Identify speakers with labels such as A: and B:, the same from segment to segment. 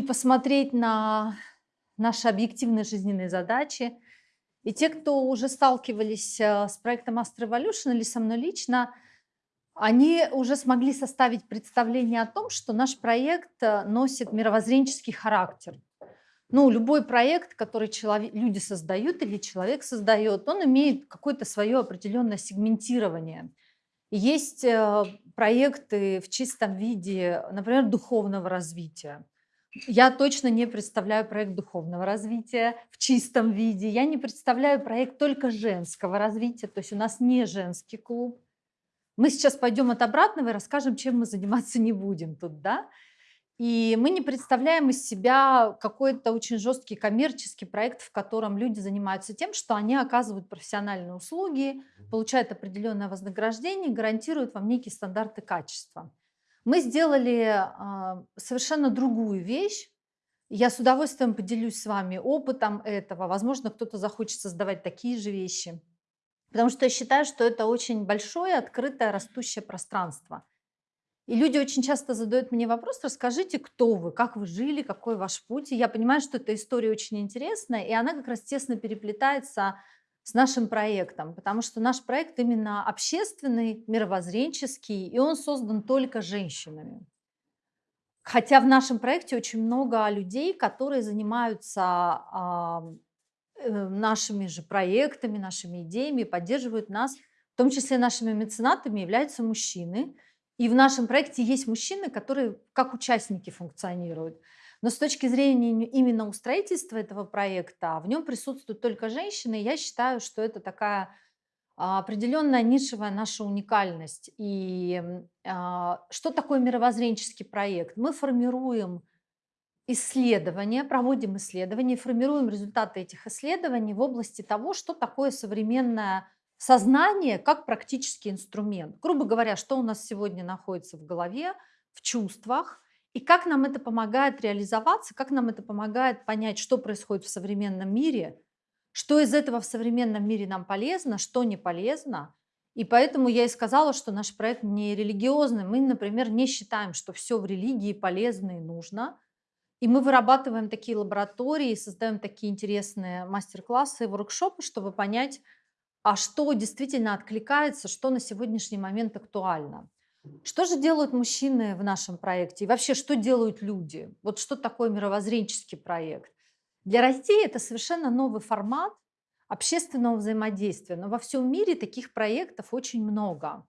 A: и посмотреть на наши объективные жизненные задачи. И те, кто уже сталкивались э, с проектом Astro Evolution или со мной лично, они уже смогли составить представление о том, что наш проект э, носит мировоззренческий характер. Ну, любой проект, который человек, люди создают или человек создает, он имеет какое-то свое определенное сегментирование. Есть э, проекты в чистом виде, например, духовного развития. Я точно не представляю проект духовного развития в чистом виде. Я не представляю проект только женского развития, то есть у нас не женский клуб. Мы сейчас пойдем от обратного и расскажем, чем мы заниматься не будем тут, да? И мы не представляем из себя какой-то очень жесткий коммерческий проект, в котором люди занимаются тем, что они оказывают профессиональные услуги, получают определенное вознаграждение, гарантируют вам некие стандарты качества. Мы сделали а, совершенно другую вещь. Я с удовольствием поделюсь с вами опытом этого. Возможно, кто-то захочет создавать такие же вещи. Потому что я считаю, что это очень большое, открытое, растущее пространство. И люди очень часто задают мне вопрос, расскажите, кто вы, как вы жили, какой ваш путь. И я понимаю, что эта история очень интересная, и она как раз тесно переплетается с нашим проектом, потому что наш проект именно общественный, мировоззренческий, и он создан только женщинами. Хотя в нашем проекте очень много людей, которые занимаются э, нашими же проектами, нашими идеями, поддерживают нас, в том числе нашими меценатами являются мужчины. И в нашем проекте есть мужчины, которые как участники функционируют. Но с точки зрения именно устроительства этого проекта, в нем присутствуют только женщины. Я считаю, что это такая а, определенная нишевая наша уникальность. И а, что такое мировоззренческий проект? Мы формируем исследования, проводим исследования, формируем результаты этих исследований в области того, что такое современное сознание как практический инструмент. Грубо говоря, что у нас сегодня находится в голове, в чувствах, и как нам это помогает реализоваться, как нам это помогает понять, что происходит в современном мире, что из этого в современном мире нам полезно, что не полезно. И поэтому я и сказала, что наш проект не религиозный. Мы, например, не считаем, что все в религии полезно и нужно. И мы вырабатываем такие лаборатории, создаем такие интересные мастер-классы и воркшопы, чтобы понять, а что действительно откликается, что на сегодняшний момент актуально. Что же делают мужчины в нашем проекте? И вообще, что делают люди? Вот что такое мировоззренческий проект? Для России это совершенно новый формат общественного взаимодействия. Но во всем мире таких проектов очень много.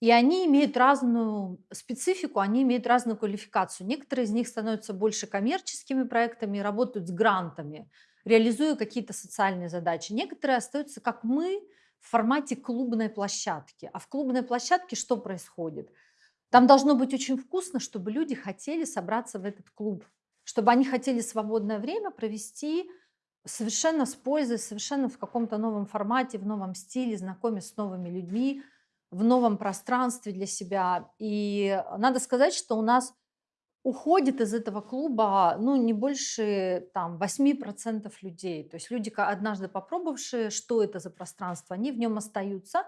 A: И они имеют разную специфику, они имеют разную квалификацию. Некоторые из них становятся больше коммерческими проектами, работают с грантами, реализуя какие-то социальные задачи. Некоторые остаются, как мы, в формате клубной площадки. А в клубной площадке что происходит? Там должно быть очень вкусно, чтобы люди хотели собраться в этот клуб, чтобы они хотели свободное время провести совершенно с пользой, совершенно в каком-то новом формате, в новом стиле, знакомясь с новыми людьми, в новом пространстве для себя. И надо сказать, что у нас уходит из этого клуба, ну, не больше там 8% людей. То есть люди, однажды попробовавшие, что это за пространство, они в нем остаются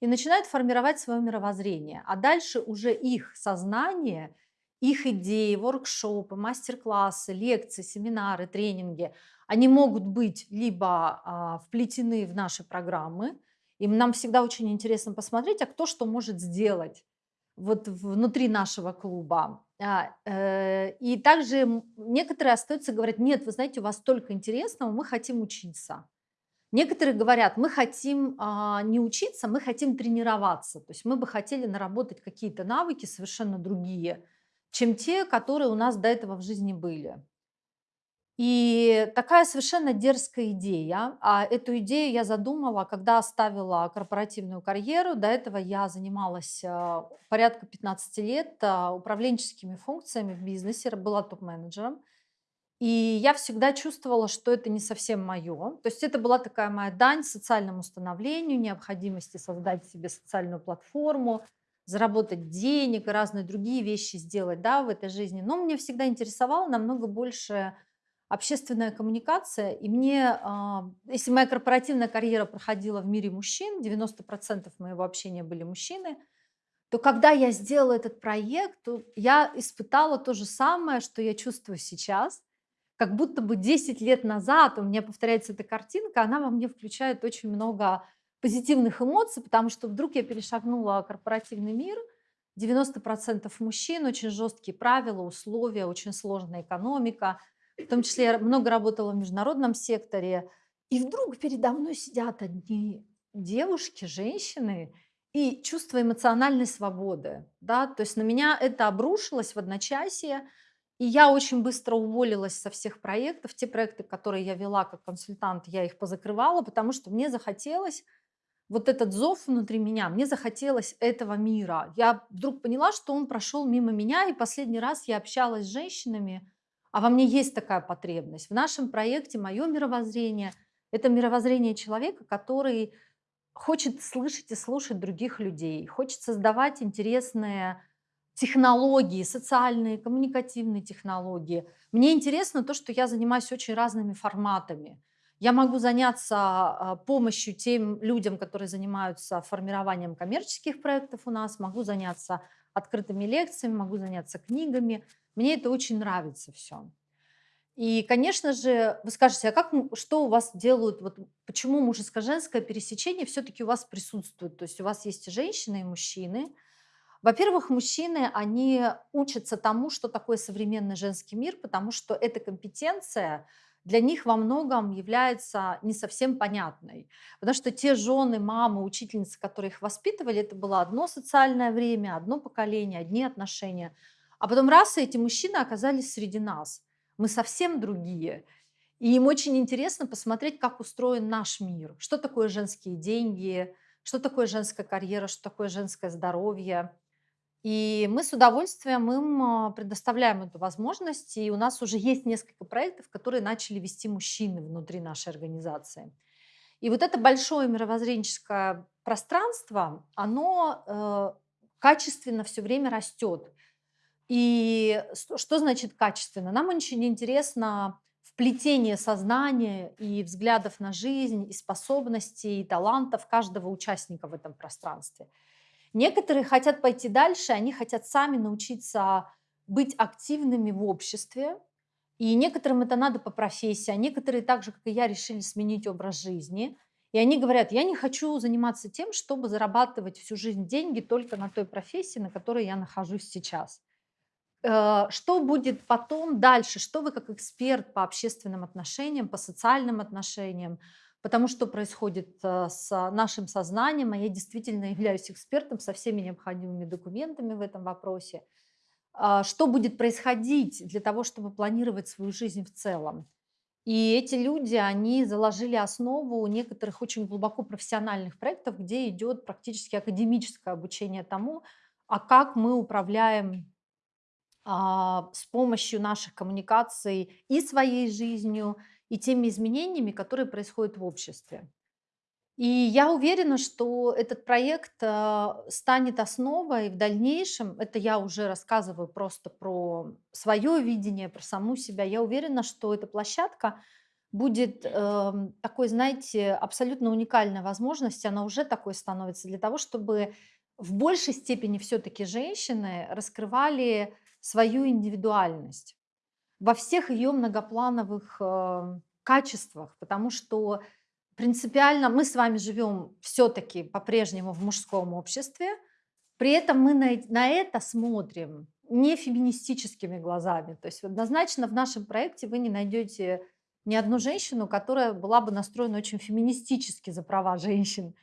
A: и начинают формировать свое мировоззрение. А дальше уже их сознание, их идеи, воркшопы, мастер-классы, лекции, семинары, тренинги, они могут быть либо а, вплетены в наши программы, и нам всегда очень интересно посмотреть, а кто что может сделать вот внутри нашего клуба. А, э, и также некоторые остаются, говорят, нет, вы знаете, у вас столько интересного, мы хотим учиться. Некоторые говорят, мы хотим а, не учиться, мы хотим тренироваться. То есть мы бы хотели наработать какие-то навыки совершенно другие, чем те, которые у нас до этого в жизни были. И такая совершенно дерзкая идея. А эту идею я задумала, когда оставила корпоративную карьеру. До этого я занималась а, порядка 15 лет а, управленческими функциями в бизнесе, была топ-менеджером. И я всегда чувствовала, что это не совсем мое. То есть это была такая моя дань социальному становлению, необходимости создать себе социальную платформу, заработать денег и разные другие вещи сделать да, в этой жизни. Но мне всегда интересовало намного больше общественная коммуникация. И мне, а, если моя корпоративная карьера проходила в мире мужчин, 90% моего общения были мужчины, то когда я сделала этот проект, то я испытала то же самое, что я чувствую сейчас. Как будто бы 10 лет назад у меня повторяется эта картинка, она во мне включает очень много позитивных эмоций, потому что вдруг я перешагнула корпоративный мир, 90% мужчин, очень жесткие правила, условия, очень сложная экономика. В том числе я много работала в международном секторе. И вдруг передо мной сидят одни девушки, женщины, и чувство эмоциональной свободы. Да? То есть на меня это обрушилось в одночасье, и я очень быстро уволилась со всех проектов. Те проекты, которые я вела как консультант, я их позакрывала, потому что мне захотелось вот этот зов внутри меня, мне захотелось этого мира. Я вдруг поняла, что он прошел мимо меня, и последний раз я общалась с женщинами, а во мне есть такая потребность. В нашем проекте мое мировоззрение– это мировоззрение человека, который хочет слышать и слушать других людей, хочет создавать интересные технологии, социальные, коммуникативные технологии. Мне интересно то, что я занимаюсь очень разными форматами. Я могу заняться а, помощью тем людям, которые занимаются формированием коммерческих проектов у нас, могу заняться открытыми лекциями, могу заняться книгами. Мне это очень нравится все. И, конечно же, вы скажете, а как, что у вас делают, вот почему мужеско-женское пересечение все-таки у вас присутствует? То есть у вас есть и женщины, и мужчины. Во-первых, мужчины, они учатся тому, что такое современный женский мир, потому что эта компетенция – для них во многом является не совсем понятной. Потому что те жены, мамы, учительницы, которые их воспитывали, это было одно социальное время, одно поколение, одни отношения. А потом раз, и эти мужчины оказались среди нас. Мы совсем другие. И им очень интересно посмотреть, как устроен наш мир. Что такое женские деньги, что такое женская карьера, что такое женское здоровье. И мы с удовольствием им а, предоставляем эту возможность. И у нас уже есть несколько проектов, которые начали вести мужчины внутри нашей организации. И вот это большое мировоззренческое пространство, оно э, качественно все время растет. И что значит качественно? Нам очень интересно вплетение сознания и взглядов на жизнь, и способностей, и талантов каждого участника в этом пространстве. Некоторые хотят пойти дальше, они хотят сами научиться быть активными в обществе, и некоторым это надо по профессии, а некоторые, так же, как и я, решили сменить образ жизни. И они говорят, я не хочу заниматься тем, чтобы зарабатывать всю жизнь деньги только на той профессии, на которой я нахожусь сейчас. Э, что будет потом дальше? Что вы как эксперт по общественным отношениям, по социальным отношениям, потому что происходит э, с нашим сознанием, а я действительно являюсь экспертом со всеми необходимыми документами в этом вопросе. А, что будет происходить для того, чтобы планировать свою жизнь в целом? И эти люди, они заложили основу некоторых очень глубоко профессиональных проектов, где идет практически академическое обучение тому, а как мы управляем с помощью наших коммуникаций и своей жизнью, и теми изменениями, которые происходят в обществе. И я уверена, что этот проект а, станет основой в дальнейшем. Это я уже рассказываю просто про свое видение, про саму себя. Я уверена, что эта площадка будет э, такой, знаете, абсолютно уникальной возможностью. Она уже такой становится для того, чтобы в большей степени все-таки женщины раскрывали свою индивидуальность во всех ее многоплановых э, качествах, потому что принципиально мы с вами живем все-таки по-прежнему в мужском обществе, при этом мы на, на это смотрим не феминистическими глазами. То есть однозначно в нашем проекте вы не найдете ни одну женщину, которая была бы настроена очень феминистически за права женщин.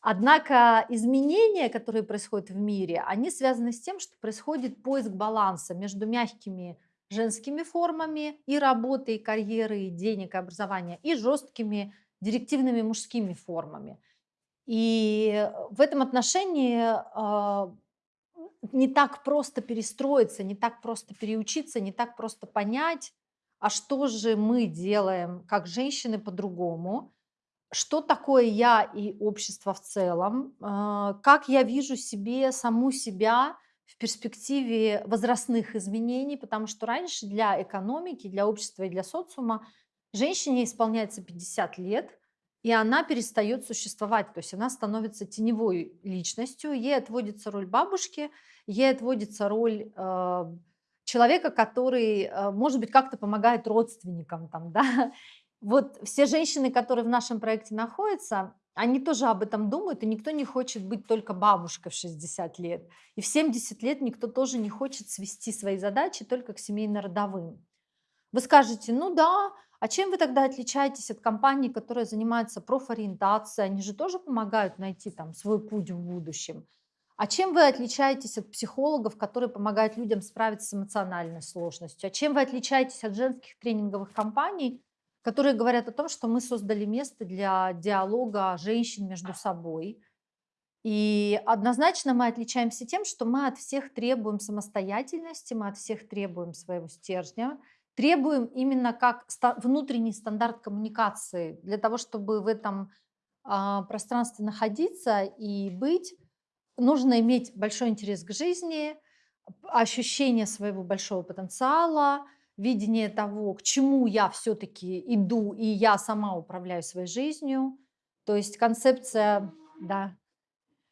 A: Однако изменения, которые происходят в мире, они связаны с тем, что происходит поиск баланса между мягкими женскими формами и работы, и карьеры, и денег, и образования, и жесткими директивными мужскими формами. И в этом отношении а, не так просто перестроиться, не так просто переучиться, не так просто понять, а что же мы делаем как женщины по-другому, что такое я и общество в целом, а, как я вижу себе саму себя – в перспективе возрастных изменений, потому что раньше для экономики, для общества и для социума женщине исполняется 50 лет, и она перестает существовать. То есть она становится теневой личностью, ей отводится роль бабушки, ей отводится роль э, человека, который, э, может быть, как-то помогает родственникам. Там, да? Вот все женщины, которые в нашем проекте находятся, они тоже об этом думают, и никто не хочет быть только бабушкой в 60 лет. И в 70 лет никто тоже не хочет свести свои задачи только к семейно-родовым. Вы скажете, ну да, а чем вы тогда отличаетесь от компаний, которые занимаются профориентацией? Они же тоже помогают найти там свой путь в будущем. А чем вы отличаетесь от психологов, которые помогают людям справиться с эмоциональной сложностью? А чем вы отличаетесь от женских тренинговых компаний, которые говорят о том, что мы создали место для диалога женщин между собой? И однозначно мы отличаемся тем, что мы от всех требуем самостоятельности, мы от всех требуем своего стержня, требуем именно как внутренний стандарт коммуникации для того, чтобы в этом а, пространстве находиться и быть, нужно иметь большой интерес к жизни, ощущение своего большого потенциала, видение того, к чему я все-таки иду, и я сама управляю своей жизнью. То есть концепция, да,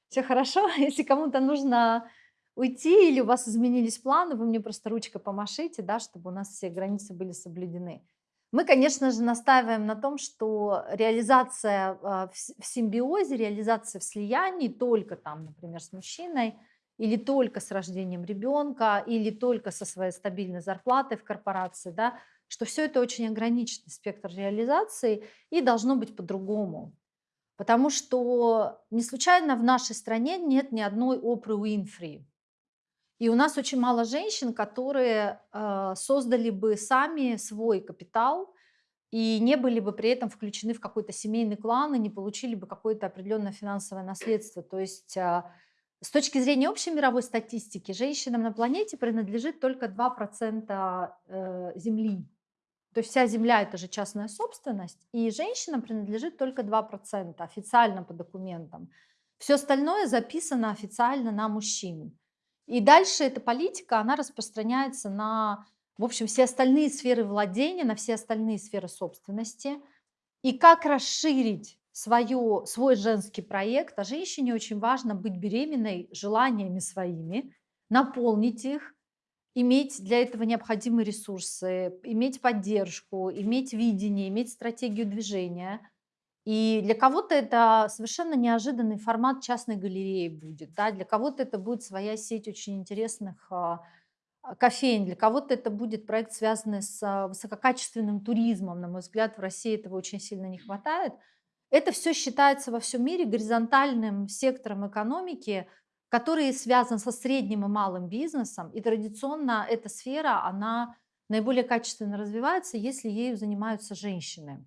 A: все хорошо, если кому-то нужно уйти или у вас изменились планы, вы мне просто ручкой помашите, да, чтобы у нас все границы были соблюдены. Мы, конечно же, настаиваем на том, что реализация а, в симбиозе, реализация в слиянии только там, например, с мужчиной, или только с рождением ребенка, или только со своей стабильной зарплатой в корпорации, да, что все это очень ограниченный спектр реализации и должно быть по-другому. Потому что не случайно в нашей стране нет ни одной Опры Уинфри. И у нас очень мало женщин, которые э, создали бы сами свой капитал и не были бы при этом включены в какой-то семейный клан и не получили бы какое-то определенное финансовое наследство. То есть э, с точки зрения общей мировой статистики, женщинам на планете принадлежит только 2% э, земли. То есть вся земля– это же частная собственность, и женщинам принадлежит только 2% официально по документам. Все остальное записано официально на мужчин. И дальше эта политика, она распространяется на, в общем, все остальные сферы владения, на все остальные сферы собственности. И как расширить свое, свой женский проект, а женщине очень важно быть беременной желаниями своими, наполнить их, иметь для этого необходимые ресурсы, иметь поддержку, иметь видение, иметь стратегию движения – и для кого-то это совершенно неожиданный формат частной галереи будет, да, для кого-то это будет своя сеть очень интересных а, а, кофеин, для кого-то это будет проект, связанный с а, высококачественным туризмом. На мой взгляд, в России этого очень сильно не хватает. Это все считается во всем мире горизонтальным сектором экономики, который связан со средним и малым бизнесом. И традиционно эта сфера, она наиболее качественно развивается, если ею занимаются женщины.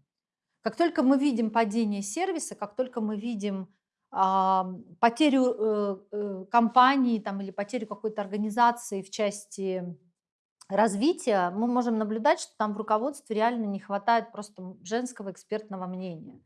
A: Как только мы видим падение сервиса, как только мы видим а, потерю э, э, компании там, или потерю какой-то организации в части развития, мы можем наблюдать, что там в руководстве реально не хватает просто женского экспертного мнения.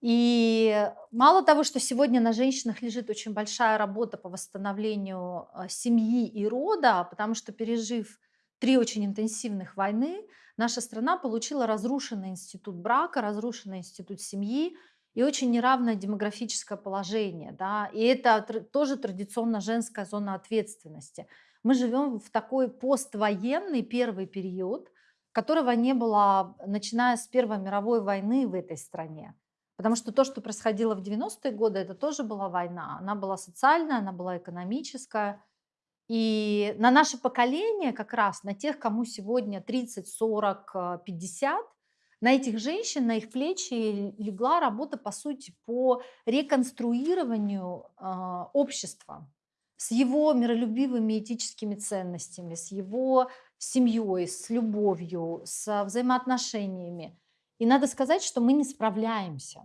A: И мало того, что сегодня на женщинах лежит очень большая работа по восстановлению а, семьи и рода, потому что пережив три очень интенсивных войны, наша страна получила разрушенный институт брака, разрушенный институт семьи и очень неравное демографическое положение. Да? И это тоже традиционно женская зона ответственности. Мы живем в такой поствоенный первый период, которого не было, начиная с Первой мировой войны в этой стране. Потому что то, что происходило в 90-е годы, это тоже была война. Она была социальная, она была экономическая. И на наше поколение, как раз на тех, кому сегодня 30, 40, 50, на этих женщин, на их плечи легла работа, по сути, по реконструированию э, общества с его миролюбивыми этическими ценностями, с его семьей, с любовью, с взаимоотношениями. И надо сказать, что мы не справляемся,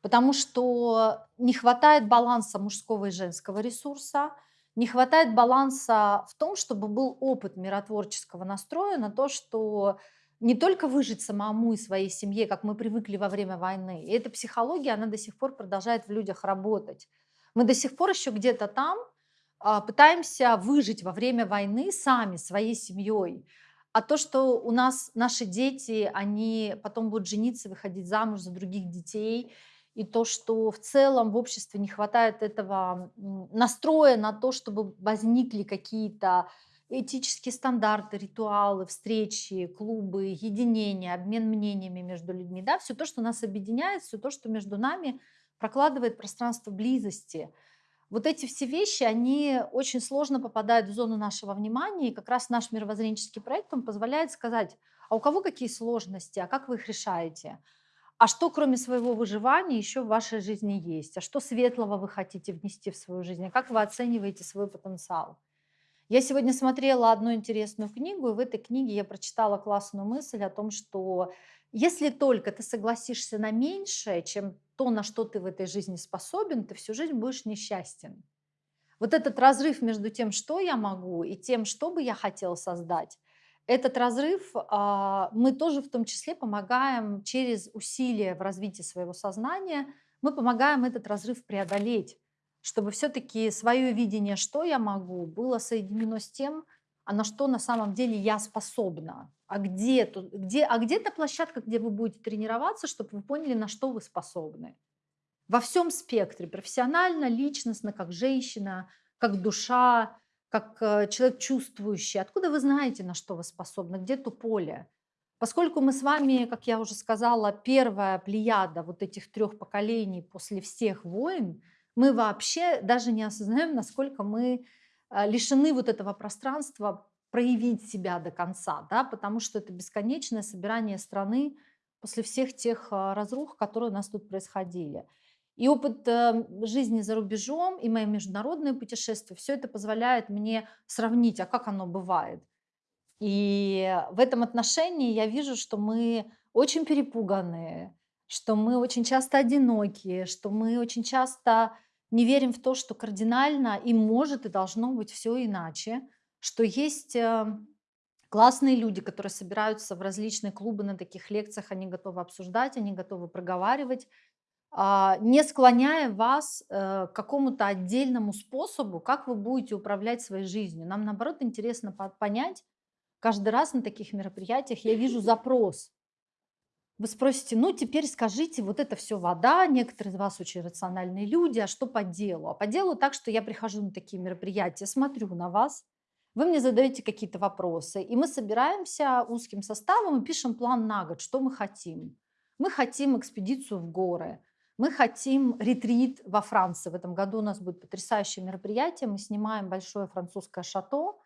A: потому что не хватает баланса мужского и женского ресурса – не хватает баланса в том, чтобы был опыт миротворческого настроя на то, что не только выжить самому и своей семье, как мы привыкли во время войны. И эта психология, она до сих пор продолжает в людях работать. Мы до сих пор еще где-то там а, пытаемся выжить во время войны сами, своей семьей. А то, что у нас наши дети, они потом будут жениться, выходить замуж за других детей, и то, что в целом в обществе не хватает этого настроя на то, чтобы возникли какие-то этические стандарты, ритуалы, встречи, клубы, единение, обмен мнениями между людьми, да, все то, что нас объединяет, все то, что между нами прокладывает пространство близости. Вот эти все вещи, они очень сложно попадают в зону нашего внимания, и как раз наш мировоззренческий проект, он позволяет сказать, а у кого какие сложности, а как вы их решаете, а что кроме своего выживания еще в вашей жизни есть, а что светлого вы хотите внести в свою жизнь, а как вы оцениваете свой потенциал. Я сегодня смотрела одну интересную книгу, и в этой книге я прочитала классную мысль о том, что если только ты согласишься на меньшее, чем то, на что ты в этой жизни способен, ты всю жизнь будешь несчастен. Вот этот разрыв между тем, что я могу, и тем, что бы я хотел создать, этот разрыв а, мы тоже в том числе помогаем через усилия в развитии своего сознания, мы помогаем этот разрыв преодолеть чтобы все-таки свое видение, что я могу, было соединено с тем, а на что на самом деле я способна. А где, тут, где, а где та площадка, где вы будете тренироваться, чтобы вы поняли, на что вы способны. Во всем спектре, профессионально, личностно, как женщина, как душа, как э, человек чувствующий. Откуда вы знаете, на что вы способны, где то поле? Поскольку мы с вами, как я уже сказала, первая плеяда вот этих трех поколений после всех войн, мы вообще даже не осознаем, насколько мы лишены вот этого пространства проявить себя до конца, да, потому что это бесконечное собирание страны после всех тех а, разрух, которые у нас тут происходили. И опыт э, жизни за рубежом, и мои международные путешествия, все это позволяет мне сравнить, а как оно бывает. И в этом отношении я вижу, что мы очень перепуганные, что мы очень часто одинокие, что мы очень часто не верим в то, что кардинально и может, и должно быть все иначе, что есть э, классные люди, которые собираются в различные клубы на таких лекциях, они готовы обсуждать, они готовы проговаривать, а, не склоняя вас э, к какому-то отдельному способу, как вы будете управлять своей жизнью. Нам, наоборот, интересно понять, каждый раз на таких мероприятиях я вижу запрос, вы спросите, ну теперь скажите, вот это все вода, некоторые из вас очень рациональные люди, а что по делу? А по делу так, что я прихожу на такие мероприятия, смотрю на вас, вы мне задаете какие-то вопросы, и мы собираемся узким составом и пишем план на год, что мы хотим. Мы хотим экспедицию в горы, мы хотим ретрит во Франции. В этом году у нас будет потрясающее мероприятие. Мы снимаем большое французское шато.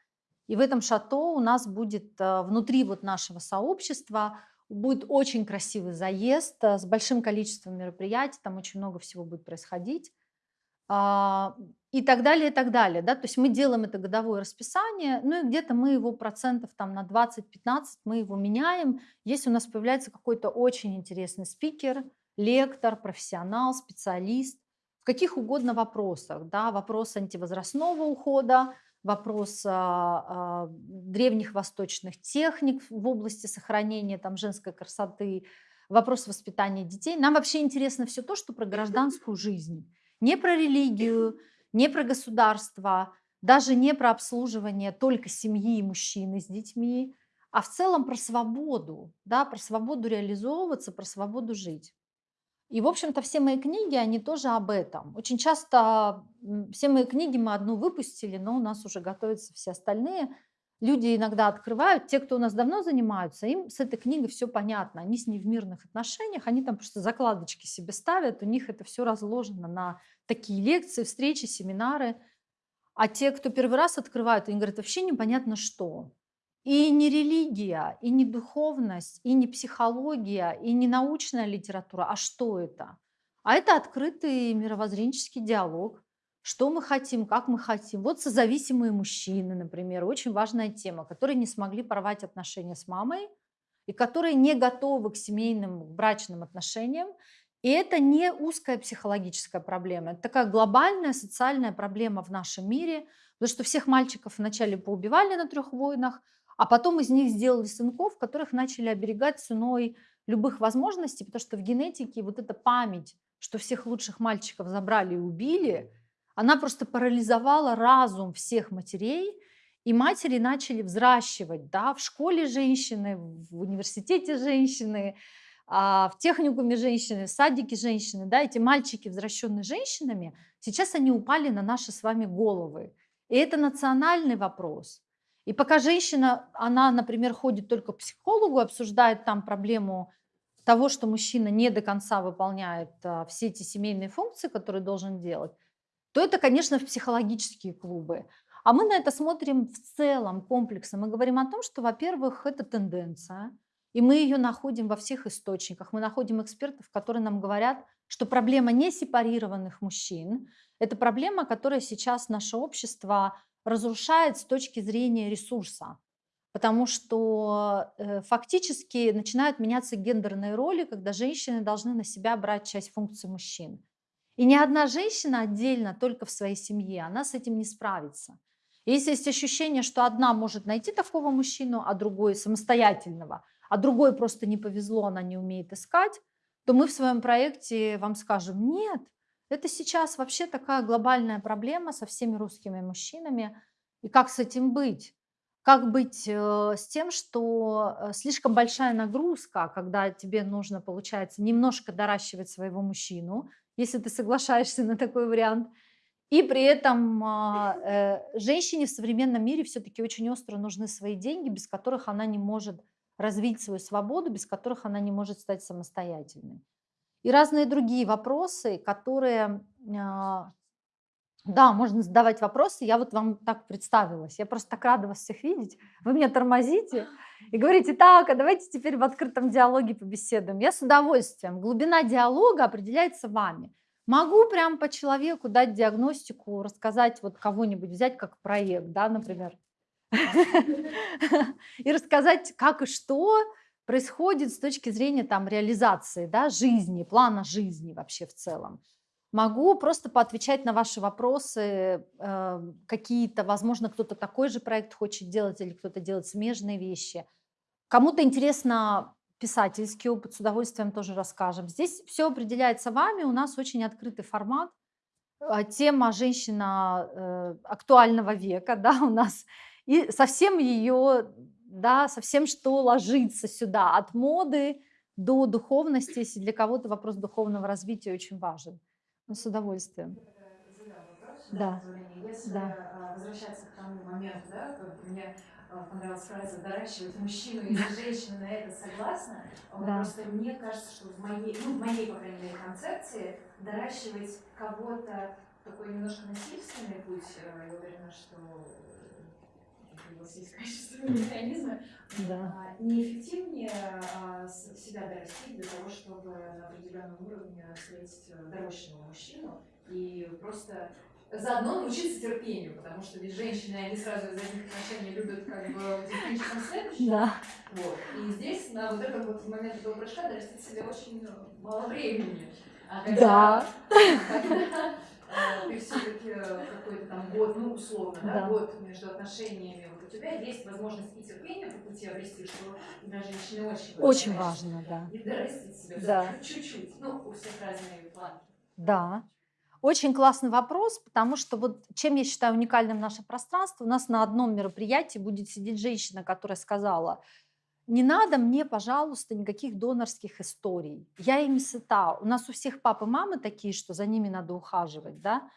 A: И в этом шато у нас будет э, внутри вот нашего сообщества Будет очень красивый заезд э, с большим количеством мероприятий, там очень много всего будет происходить. А, и так далее, и так далее. Да? То есть мы делаем это годовое расписание, ну и где-то мы его процентов там на 20-15 мы его меняем, если у нас появляется какой-то очень интересный спикер, лектор, профессионал, специалист, в каких угодно вопросах. Да? Вопрос антивозрастного ухода, вопрос а, а, древних восточных техник в области сохранения там, женской красоты, вопрос воспитания детей. Нам вообще интересно все то, что про гражданскую жизнь. Не про религию, не про государство, даже не про обслуживание только семьи и мужчины с детьми, а в целом про свободу, да, про свободу реализовываться, про свободу жить. И, в общем-то, все мои книги, они тоже об этом. Очень часто все мои книги мы одну выпустили, но у нас уже готовятся все остальные. Люди иногда открывают, те, кто у нас давно занимаются, им с этой книгой все понятно. Они с ней в мирных отношениях, они там просто закладочки себе ставят, у них это все разложено на такие лекции, встречи, семинары. А те, кто первый раз открывают, они говорят, вообще непонятно что. И не религия, и не духовность, и не психология, и не научная литература. А что это? А это открытый мировоззренческий диалог. Что мы хотим, как мы хотим. Вот созависимые мужчины, например, очень важная тема, которые не смогли порвать отношения с мамой и которые не готовы к семейным, к брачным отношениям. И это не узкая психологическая проблема, это такая глобальная социальная проблема в нашем мире, потому что всех мальчиков вначале поубивали на трех войнах, а потом из них сделали сынков, которых начали оберегать ценой любых возможностей, потому что в генетике вот эта память, что всех лучших мальчиков забрали и убили, она просто парализовала разум всех матерей, И матери начали взращивать, да, в школе женщины, в университете женщины, а, в техникуме женщины, в садике женщины, да, эти мальчики, возвращенные женщинами, сейчас они упали на наши с вами головы. И это национальный вопрос. И пока женщина, она, например, ходит только к психологу, обсуждает там проблему того, что мужчина не до конца выполняет а, все эти семейные функции, которые должен делать, то это, конечно, в психологические клубы. А мы на это смотрим в целом комплексом. Мы говорим о том, что, во-первых, это тенденция, и мы ее находим во всех источниках. Мы находим экспертов, которые нам говорят, что проблема не сепарированных мужчин, это проблема, которая сейчас наше общество разрушает с точки зрения ресурса. Потому что э, фактически начинают меняться гендерные роли, когда женщины должны на себя брать часть функций мужчин. И ни одна женщина отдельно, только в своей семье, она с этим не справится. Если есть ощущение, что одна может найти такого мужчину, а другой самостоятельного, а другой просто не повезло, она не умеет искать, то мы в своем проекте вам скажем, нет, это сейчас вообще такая глобальная проблема со всеми русскими мужчинами. И как с этим быть? Как быть э, с тем, что э, слишком большая нагрузка, когда тебе нужно, получается, немножко доращивать своего мужчину, если ты соглашаешься на такой вариант, и при этом а, э, женщине в современном мире все-таки очень остро нужны свои деньги, без которых она не может развить свою свободу, без которых она не может стать самостоятельной. И разные другие вопросы, которые, а, да, можно задавать вопросы. Я вот вам так представилась. Я просто так рада вас всех видеть. Вы меня тормозите и говорите, так, а давайте теперь в открытом диалоге побеседуем. Я с удовольствием. Глубина диалога определяется вами. Могу прям по человеку дать диагностику, рассказать вот кого-нибудь, взять как проект, да, например, и рассказать, как и что происходит с точки зрения там реализации, да, жизни, плана жизни вообще в целом. Могу просто поотвечать на ваши вопросы, э, какие-то, возможно, кто-то такой же проект хочет делать или кто-то делает смежные вещи. Кому-то интересно писательский опыт, с удовольствием тоже расскажем. Здесь все определяется вами, у нас очень открытый формат. А, тема женщина э, актуального века, да, у нас. И совсем ее, да, совсем что ложится сюда, от моды до духовности, если для кого-то вопрос духовного развития очень важен. Ну, с удовольствием. Да.
B: Если
A: Да.
B: возвращаться к тому моменту, да, как мне понравилась фраза «доращивать мужчину или женщину на это согласна»,
A: Да.
B: просто мне кажется, что в моей, ну, в моей, по крайней мере, концепции доращивать кого-то такой немножко насильственный путь, я уверена, что э, вас есть качественные механизмы,
A: Да.
B: а, неэффективнее а, себя дорастить для того, чтобы на определенном уровне встретить э, дорощенного мужчину и просто заодно научиться терпению, потому что ведь женщины, они сразу из этих отношений любят как бы птичкам следующих.
A: Да.
B: Вот. И здесь на вот этом вот момент этого прыжка дорастить себе очень мало времени. А когда, когда э, ты все-таки какой-то там год, ну условно, да,
A: Да.
B: год между отношениями, тебя есть возможность и терпение по пути обрести, что для женщины очень важно.
A: Очень важно, да.
B: И дорастить себя
A: Да.
B: чуть-чуть. Ну, у всех разные планы.
A: Да. Очень классный вопрос, потому что вот чем я считаю уникальным наше пространство, у нас на одном мероприятии будет сидеть женщина, которая сказала, не надо мне, пожалуйста, никаких донорских историй. Я ими сыта. У нас у всех папы, мамы такие, что за ними надо ухаживать, да.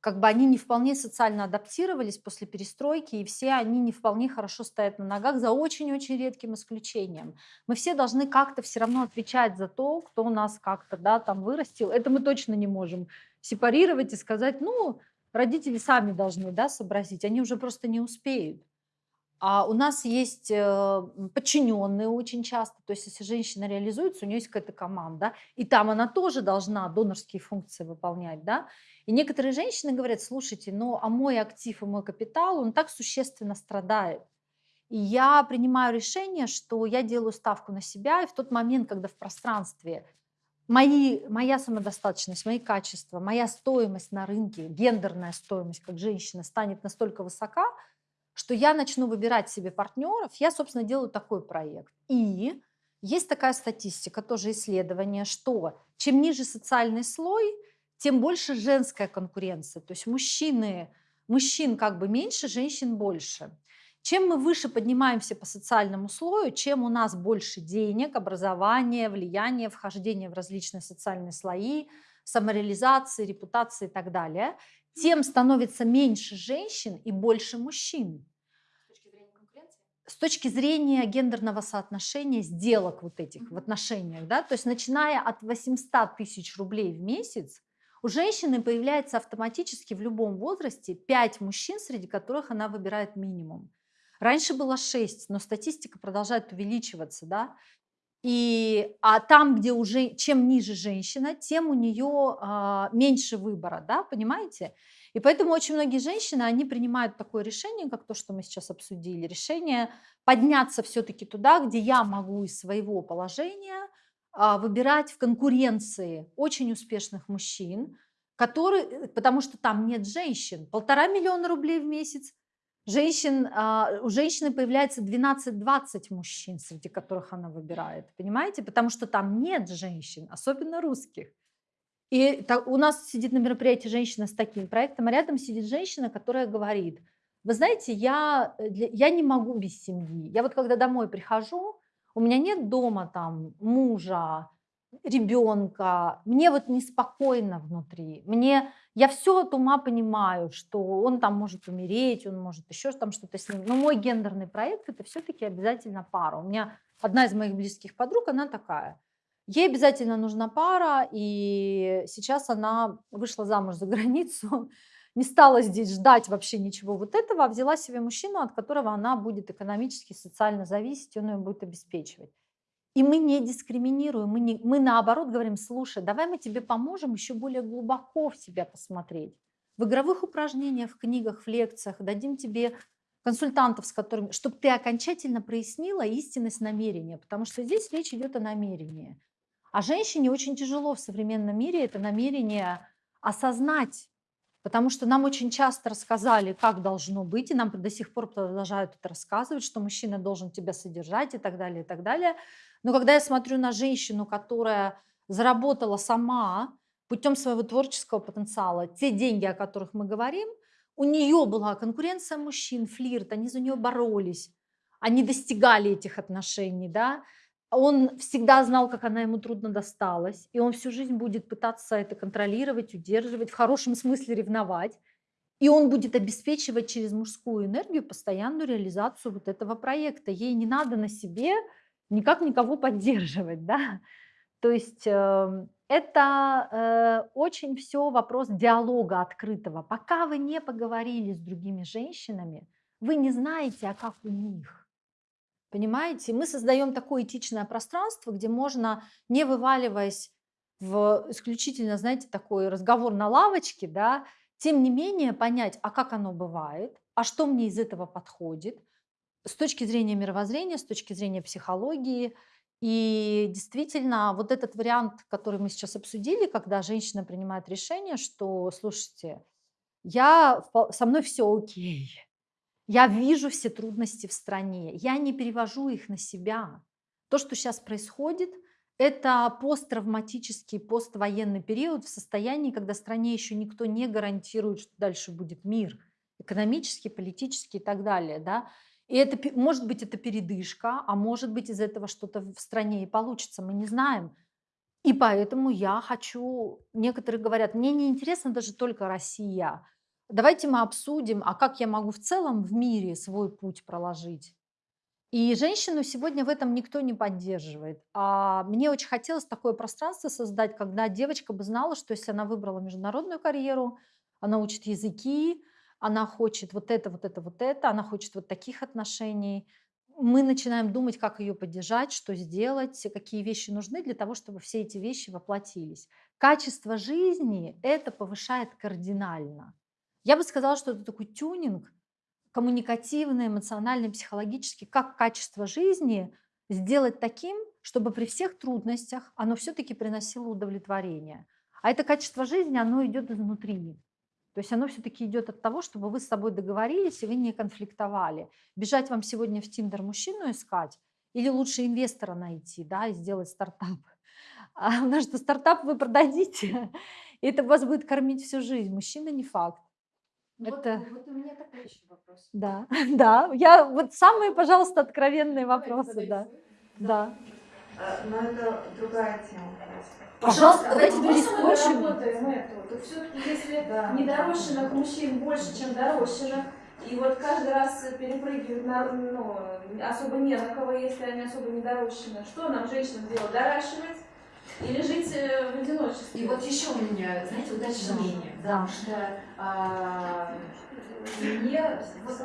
A: Как бы они не вполне социально адаптировались после перестройки, и все они не вполне хорошо стоят на ногах, за очень-очень редким исключением. Мы все должны как-то все равно отвечать за то, кто у нас как-то, да, там вырастил. Это мы точно не можем сепарировать и сказать, ну, родители сами должны, да, сообразить, они уже просто не успеют. А у нас есть э, подчиненные очень часто, то есть если женщина реализуется, у нее есть какая-то команда, и там она тоже должна донорские функции выполнять, да. И некоторые женщины говорят, слушайте, ну а мой актив и мой капитал, он так существенно страдает. И я принимаю решение, что я делаю ставку на себя, и в тот момент, когда в пространстве мои, моя самодостаточность, мои качества, моя стоимость на рынке, гендерная стоимость как женщина станет настолько высока, что я начну выбирать себе партнеров, я, собственно, делаю такой проект. И есть такая статистика, тоже исследование, что чем ниже социальный слой, тем больше женская конкуренция. То есть мужчины, мужчин как бы меньше, женщин больше. Чем мы выше поднимаемся по социальному слою, чем у нас больше денег, образования, влияния, вхождения в различные социальные слои, самореализации, репутации и так далее, тем становится меньше женщин и больше мужчин.
C: С точки зрения конкуренции?
A: С точки зрения гендерного соотношения сделок вот этих в отношениях, да, то есть начиная от 800 тысяч рублей в месяц, у женщины появляется автоматически в любом возрасте 5 мужчин, среди которых она выбирает минимум. Раньше было 6, но статистика продолжает увеличиваться, да. И, а там, где уже чем ниже женщина, тем у нее а, меньше выбора, да, понимаете? И поэтому очень многие женщины, они принимают такое решение, как то, что мы сейчас обсудили, решение подняться все-таки туда, где я могу из своего положения выбирать в конкуренции очень успешных мужчин, которые, потому что там нет женщин. Полтора миллиона рублей в месяц, Женщин, а, у женщины появляется 12-20 мужчин, среди которых она выбирает, понимаете? Потому что там нет женщин, особенно русских. И у нас сидит на мероприятии женщина с таким проектом, а рядом сидит женщина, которая говорит, вы знаете, я, э, я не могу без семьи. Я вот когда домой прихожу, у меня нет дома там мужа, ребенка, мне вот неспокойно внутри. Мне, я все от ума понимаю, что он там может умереть, он может еще там что-то с ним. Но мой гендерный проект это все-таки обязательно пара. У меня одна из моих близких подруг, она такая. Ей обязательно нужна пара, и сейчас она вышла замуж за границу, не стала здесь ждать вообще ничего вот этого, а взяла себе мужчину, от которого она будет экономически, социально зависеть, он ее будет обеспечивать. И мы не дискриминируем, мы, не, мы наоборот говорим, слушай, давай мы тебе поможем еще более глубоко в себя посмотреть. В игровых упражнениях, в книгах, в лекциях дадим тебе консультантов, с которыми, чтобы ты окончательно прояснила истинность намерения, потому что здесь речь идет о намерении. А женщине очень тяжело в современном мире это намерение осознать, потому что нам очень часто рассказали, как должно быть, и нам до сих пор продолжают это рассказывать, что мужчина должен тебя содержать и так далее, и так далее. Но когда я смотрю на женщину, которая заработала сама путем своего творческого потенциала те деньги, о которых мы говорим, у нее была конкуренция мужчин, флирт, они за нее боролись, они достигали этих отношений, да, он всегда знал, как она ему трудно досталась, и он всю жизнь будет пытаться это контролировать, удерживать, в хорошем смысле ревновать, и он будет обеспечивать через мужскую энергию постоянную реализацию вот этого проекта. Ей не надо на себе никак никого поддерживать, да. То есть э, это э, очень все вопрос диалога открытого. Пока вы не поговорили с другими женщинами, вы не знаете, а как у них. Понимаете? Мы создаем такое этичное пространство, где можно, не вываливаясь в исключительно, знаете, такой разговор на лавочке, да, тем не менее понять, а как оно бывает, а что мне из этого подходит, с точки зрения мировоззрения, с точки зрения психологии. И действительно, вот этот вариант, который мы сейчас обсудили, когда женщина принимает решение, что, слушайте, я, со мной все окей, я вижу все трудности в стране, я не перевожу их на себя. То, что сейчас происходит, это посттравматический, поствоенный период в состоянии, когда стране еще никто не гарантирует, что дальше будет мир, экономический, политический и так далее. Да? И это, может быть, это передышка, а может быть, из этого что-то в стране и получится, мы не знаем. И поэтому я хочу, некоторые говорят, мне не интересно даже только Россия. Давайте мы обсудим, а как я могу в целом в мире свой путь проложить. И женщину сегодня в этом никто не поддерживает. А мне очень хотелось такое пространство создать, когда девочка бы знала, что если она выбрала международную карьеру, она учит языки, она хочет вот это, вот это, вот это, она хочет вот таких отношений. Мы начинаем думать, как ее поддержать, что сделать, какие вещи нужны для того, чтобы все эти вещи воплотились. Качество жизни это повышает кардинально. Я бы сказала, что это такой тюнинг коммуникативный, эмоциональный, психологический, как качество жизни сделать таким, чтобы при всех трудностях оно все-таки приносило удовлетворение. А это качество жизни, оно идет изнутри. То есть оно все-таки идет от того, чтобы вы с собой договорились, и вы не конфликтовали. Бежать вам сегодня в Тиндер мужчину искать или лучше инвестора найти, да, и сделать стартап. А, потому что стартап вы продадите, и это вас будет кормить всю жизнь. Мужчина не факт.
C: Вот,
A: Это,
C: вот у меня такой еще вопрос.
A: да, да, я вот самые, пожалуйста, откровенные
C: Давайте
A: вопросы, да, да.
D: А, Но это другая тема.
A: Пожалуйста, давайте говорить
C: мы работаем это. То все-таки если
D: Да.
C: недорощенных мужчин больше, чем дорощенных, и вот каждый раз перепрыгивают на, ну, особо не на кого, если они особо недорощены, что нам, женщинам, делать? Доращивать или жить э, в одиночестве?
B: И вот еще у меня, знаете, уточнение,
A: Да.
B: Потому что а, мне, вот,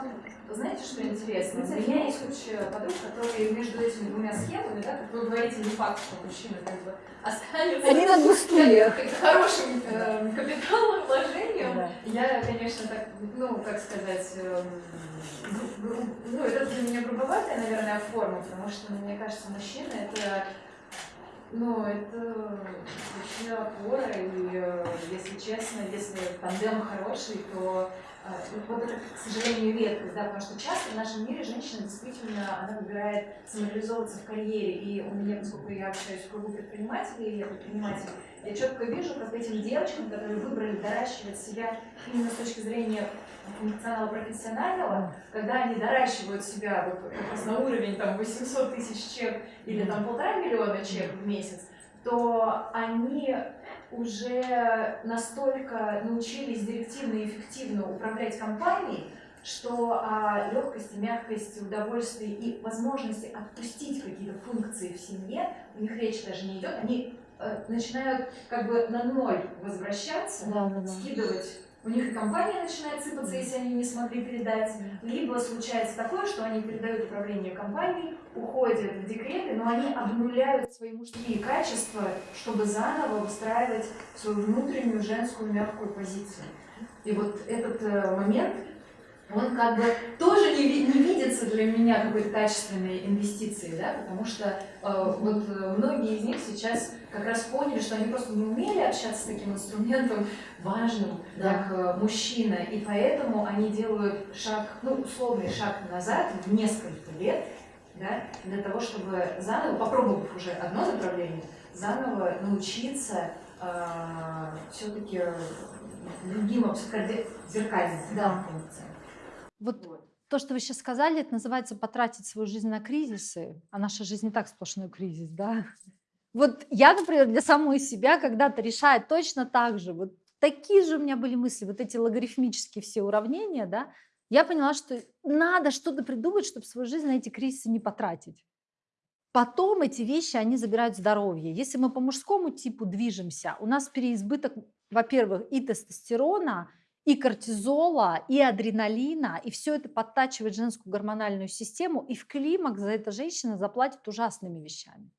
B: знаете, что интересно? У меня есть куча подруг, которые между этими двумя схемами, да, как вы говорите, не факт, что мужчина как бы останется
A: Они на
B: хорошим э, капиталом, вложением.
A: Да.
B: Я, конечно, так, ну, как сказать, гру- ну, это для меня грубоватая, наверное, форма, потому что, мне кажется, мужчина это ну, это вообще опора, и, э, если честно, если тандем хороший, то э, вот это, к сожалению, редкость, да, потому что часто в нашем мире женщина действительно, она выбирает самореализовываться в карьере, и у меня, поскольку я общаюсь в кругу предпринимателей, я предприниматель, я четко вижу, как этим девочкам, которые выбрали доращивать себя именно с точки зрения функционала профессионального, когда они доращивают себя вот как раз на уровень там 800 тысяч чек или там полтора миллиона чек в месяц, то они уже настолько научились директивно и эффективно управлять компанией, что о легкости, мягкости, удовольствии и возможности отпустить какие-то функции в семье, у них речь даже не идет, они э, начинают как бы на ноль возвращаться,
A: Да, да, да.
B: скидывать. У них и компания начинает сыпаться, если они не смогли передать. Либо случается такое, что они передают управление компанией, уходят в декреты, но они обнуляют свои мужские качества, чтобы заново выстраивать свою внутреннюю женскую мягкую позицию. И вот этот э, момент, он как бы тоже не, не видится для меня какой-то качественной инвестицией, да, потому что э, вот э, многие из них сейчас как раз поняли, что они просто не умели общаться с таким инструментом важным,
A: Да.
B: как э, мужчина, и поэтому они делают шаг, ну, условный шаг назад в несколько лет, да, для того, чтобы заново, попробовав уже одно направление, заново научиться все-таки другим, абсолютно зеркальным
A: Да.
B: функциям.
A: Вот
B: Вот.
A: то, что вы сейчас сказали, это называется потратить свою жизнь на кризисы, а наша жизнь не так сплошной кризис, да? Вот я, например, для самой себя когда-то решаю точно так же. Вот такие же у меня были мысли, вот эти логарифмические все уравнения, да? Я поняла, что надо что-то придумать, чтобы свою жизнь на эти кризисы не потратить. Потом эти вещи, они забирают здоровье. Если мы по мужскому типу движемся, у нас переизбыток, во-первых, и тестостерона, и кортизола, и адреналина, и все это подтачивает женскую гормональную систему, и в климакс за это женщина заплатит ужасными вещами.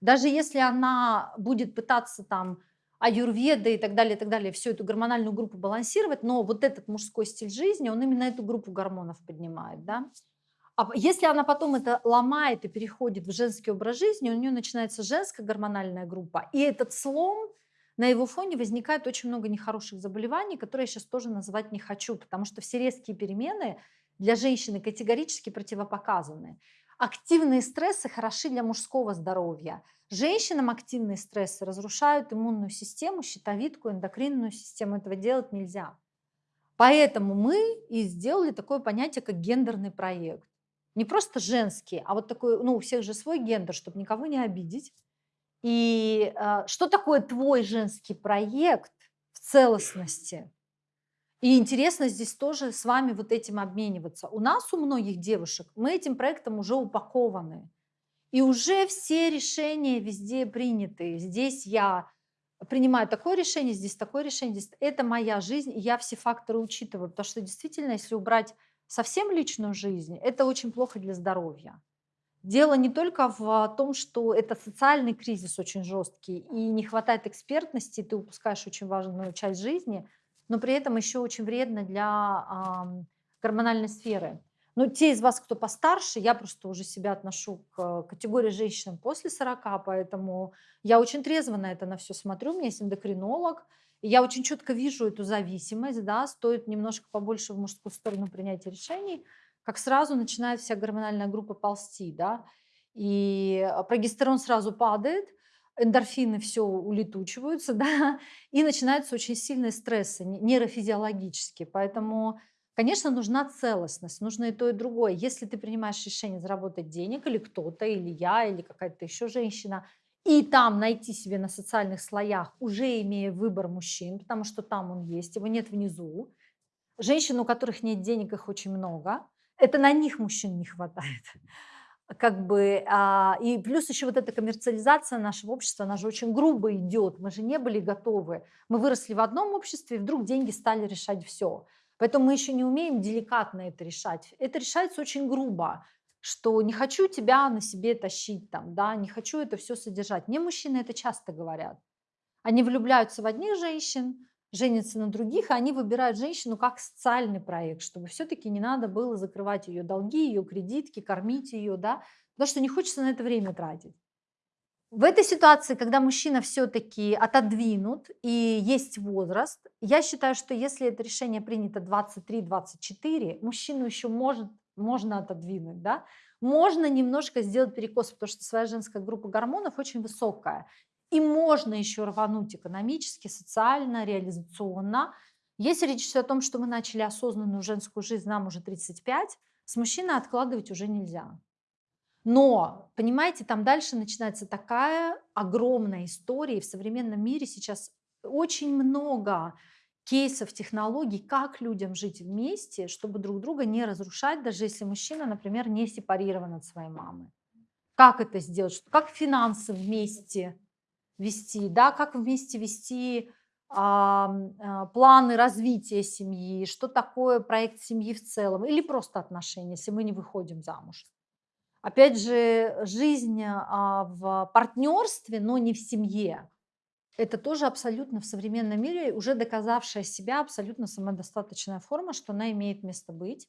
A: Даже если она будет пытаться там аюрведа и так далее, и так далее, всю эту гормональную группу балансировать, но вот этот мужской стиль жизни, он именно эту группу гормонов поднимает, да. А если она потом это ломает и переходит в женский образ жизни, у нее начинается женская гормональная группа, и этот слом, на его фоне возникает очень много нехороших заболеваний, которые я сейчас тоже называть не хочу, потому что все резкие перемены для женщины категорически противопоказаны. Активные стрессы хороши для мужского здоровья. Женщинам активные стрессы разрушают иммунную систему, щитовидку, эндокринную систему. Этого делать нельзя. Поэтому мы и сделали такое понятие, как гендерный проект. Не просто женский, а вот такой, ну, у всех же свой гендер, чтобы никого не обидеть. И а, что такое твой женский проект в целостности? И интересно здесь тоже с вами вот этим обмениваться. У нас, у многих девушек, мы этим проектом уже упакованы. И уже все решения везде приняты. Здесь я принимаю такое решение, здесь такое решение, здесь это моя жизнь, и я все факторы учитываю, потому что действительно, если убрать совсем личную жизнь, это очень плохо для здоровья. Дело не только в том, что это социальный кризис очень жесткий, и не хватает экспертности, ты упускаешь очень важную часть жизни, но при этом еще очень вредно для гормональной сферы. Но те из вас, кто постарше, я просто уже себя отношу к категории женщин после 40, поэтому я очень трезво на это на все смотрю. У меня есть эндокринолог, и я очень четко вижу эту зависимость, да, стоит немножко побольше в мужскую сторону принятия решений, как сразу начинает вся гормональная группа ползти, да, и прогестерон сразу падает, эндорфины все улетучиваются, да, и начинаются очень сильные стрессы не- нейрофизиологические. Поэтому, конечно, нужна целостность, нужно и то, и другое. Если ты принимаешь решение заработать денег, или кто-то, или я, или какая-то еще женщина, и там найти себе на социальных слоях, уже имея выбор мужчин, потому что там он есть, его нет внизу. Женщин, у которых нет денег, их очень много. Это на них мужчин не хватает. Как бы, а, и плюс еще вот эта коммерциализация нашего общества, она же очень грубо идет. Мы же не были готовы. Мы выросли в одном обществе, и вдруг деньги стали решать все. Поэтому мы еще не умеем деликатно это решать. Это решается очень грубо, что не хочу тебя на себе тащить, там, да, не хочу это все содержать. Мне мужчины это часто говорят. Они влюбляются в одних женщин, женятся на других, и они выбирают женщину как социальный проект, чтобы все-таки не надо было закрывать ее долги, ее кредитки, кормить ее, да, потому что не хочется на это время тратить. В этой ситуации, когда мужчина все-таки отодвинут и есть возраст, я считаю, что если это решение принято 23-24, мужчину еще может, можно отодвинуть, да, можно немножко сделать перекос, потому что своя женская группа гормонов очень высокая. И можно еще рвануть экономически, социально, реализационно. Если речь идет о том, что мы начали осознанную женскую жизнь, нам уже 35, с мужчиной откладывать уже нельзя. Но, понимаете, там дальше начинается такая огромная история. И в современном мире сейчас очень много кейсов, технологий, как людям жить вместе, чтобы друг друга не разрушать, даже если мужчина, например, не сепарирован от своей мамы. Как это сделать? Как финансы вместе вести, да, как вместе вести а, а, планы развития семьи, что такое проект семьи в целом, или просто отношения, если мы не выходим замуж. Опять же, жизнь а, в партнерстве, но не в семье. Это тоже абсолютно в современном мире уже доказавшая себя абсолютно самодостаточная форма, что она имеет место быть.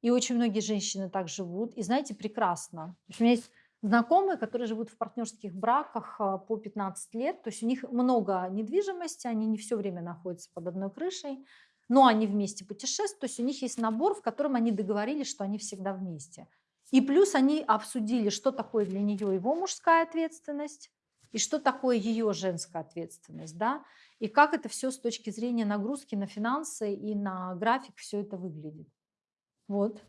A: И очень многие женщины так живут. И знаете, прекрасно. У меня есть знакомые, которые живут в партнерских браках а, по 15 лет, то есть у них много недвижимости, они не все время находятся под одной крышей, но они вместе путешествуют, то есть у них есть набор, в котором они договорились, что они всегда вместе. И плюс они обсудили, что такое для нее его мужская ответственность и что такое ее женская ответственность, да, и как это все с точки зрения нагрузки на финансы и на график все это выглядит. Вот.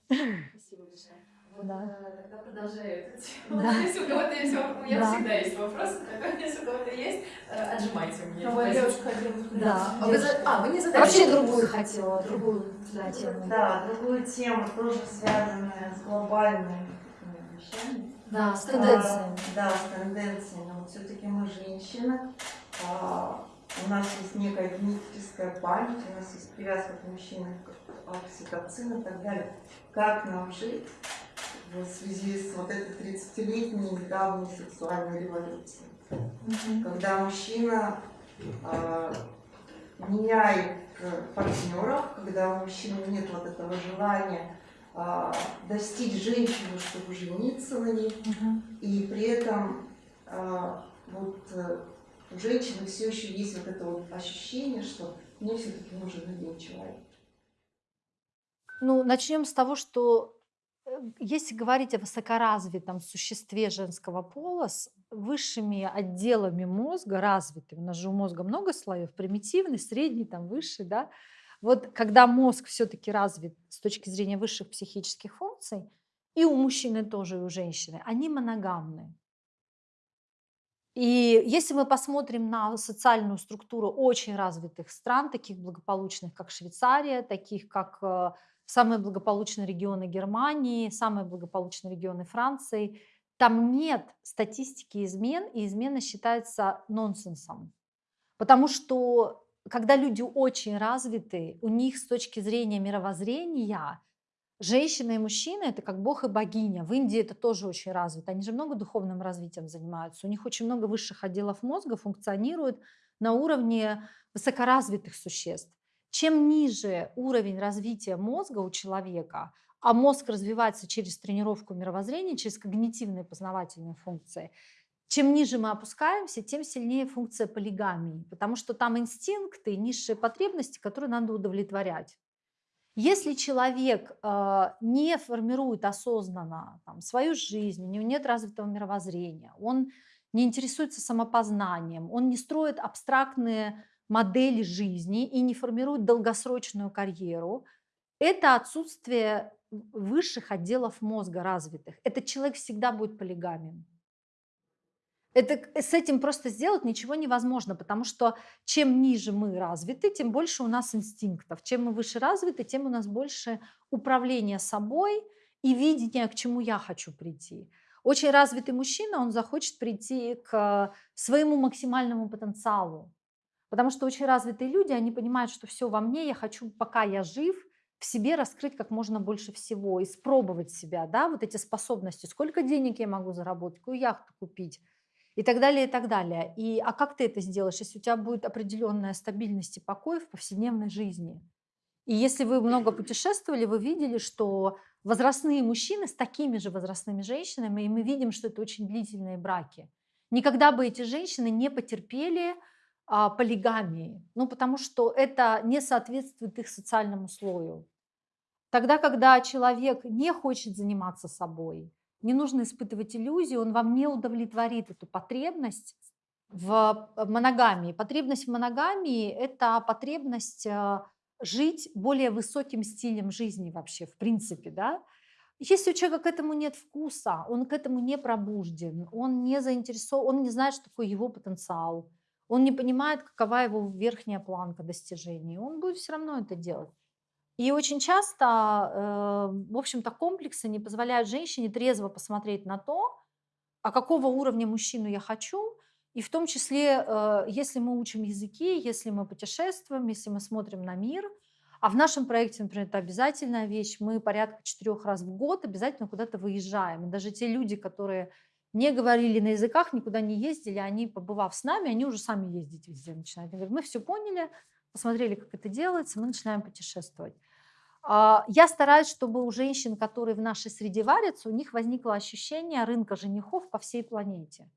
B: Спасибо большое.
A: Да.
B: э, тогда продолжаю эту тему.
A: Да.
B: Если у кого-то есть вопрос, у меня
A: Да.
B: всегда есть вопросы, так если у кого-то есть, э, отжимайте у меня.
D: Ну, девушка хотела
A: Да.
B: А, вы а, вы не задали.
A: Вообще другую хотела, другую да, тему.
D: Да, другую тему, тоже связанная с глобальными такими вещами.
A: Да, с
D: А,
A: тенденциями.
D: Да, с тенденциями. Вот все-таки мы женщины, а, у нас есть некая генетическая память, у нас есть привязка к мужчинам, к окситоцин и так далее. Как нам жить в связи с вот этой 30-летней недавней сексуальной революцией? Когда мужчина а, меняет э, партнеров, когда у мужчины нет вот этого желания а, достичь женщину, чтобы жениться на ней,
A: Мгм.
D: и при этом а, вот э, у женщины все еще есть вот это вот ощущение, что мне все-таки нужен один человек.
A: Ну, начнем с того, что э, если говорить о высокоразвитом существе женского пола с высшими отделами мозга развитым, у нас же у мозга много слоев, примитивный, средний, там высший, да, вот когда мозг все-таки развит с точки зрения высших психических функций, и у мужчины тоже, и у женщины, они моногамны. И если мы посмотрим на социальную структуру очень развитых стран, таких благополучных, как Швейцария, таких как э, самые благополучные регионы Германии, самые благополучные регионы Франции, там нет статистики измен, и измена считается нонсенсом. Потому что когда люди очень развиты, у них с точки зрения мировоззрения женщина и мужчина это как бог и богиня. В Индии это тоже очень развито. Они же много духовным развитием занимаются. У них очень много высших отделов мозга функционирует на уровне высокоразвитых существ. Чем ниже уровень развития мозга у человека, а мозг развивается через тренировку мировоззрения, через когнитивные познавательные функции, чем ниже мы опускаемся, тем сильнее функция полигамии, потому что там инстинкты, низшие потребности, которые надо удовлетворять. Если человек э, не формирует осознанно там, свою жизнь, у него нет развитого мировоззрения, он не интересуется самопознанием, он не строит абстрактные модели жизни и не формирует долгосрочную карьеру, это отсутствие высших отделов мозга развитых. Этот человек всегда будет полигамен. Это, с этим просто сделать ничего невозможно, потому что чем ниже мы развиты, тем больше у нас инстинктов. Чем мы выше развиты, тем у нас больше управления собой и видения, к чему я хочу прийти. Очень развитый мужчина, он захочет прийти к своему максимальному потенциалу. Потому что очень развитые люди, они понимают, что все во мне, я хочу, пока я жив, в себе раскрыть как можно больше всего, испробовать себя, да, вот эти способности, сколько денег я могу заработать, какую яхту купить, и так далее, и так далее. И, а как ты это сделаешь, если у тебя будет определенная стабильность и покой в повседневной жизни? И если вы много путешествовали, вы видели, что возрастные мужчины с такими же возрастными женщинами, и мы видим, что это очень длительные браки. Никогда бы эти женщины не потерпели полигамии, ну потому что это не соответствует их социальному слою. Тогда, когда человек не хочет заниматься собой, не нужно испытывать иллюзии, он вам не удовлетворит эту потребность в моногамии. Потребность в моногамии – это потребность э, жить более высоким стилем жизни вообще, в принципе, да. Если у человека к этому нет вкуса, он к этому не пробужден, он не заинтересован, он не знает, что такое его потенциал, он не понимает, какова его верхняя планка достижений, он будет все равно это делать. И очень часто, э, в общем-то, комплексы не позволяют женщине трезво посмотреть на то, а какого уровня мужчину я хочу, и в том числе, э, если мы учим языки, если мы путешествуем, если мы смотрим на мир, а в нашем проекте, например, это обязательная вещь, мы порядка четырех раз в год обязательно куда-то выезжаем. И даже те люди, которые не говорили на языках, никуда не ездили, они, побывав с нами, они уже сами ездить везде начинают. Они говорят, мы все поняли, посмотрели, как это делается, мы начинаем путешествовать. А, я стараюсь, чтобы у женщин, которые в нашей среде варятся, у них возникло ощущение рынка женихов по всей планете.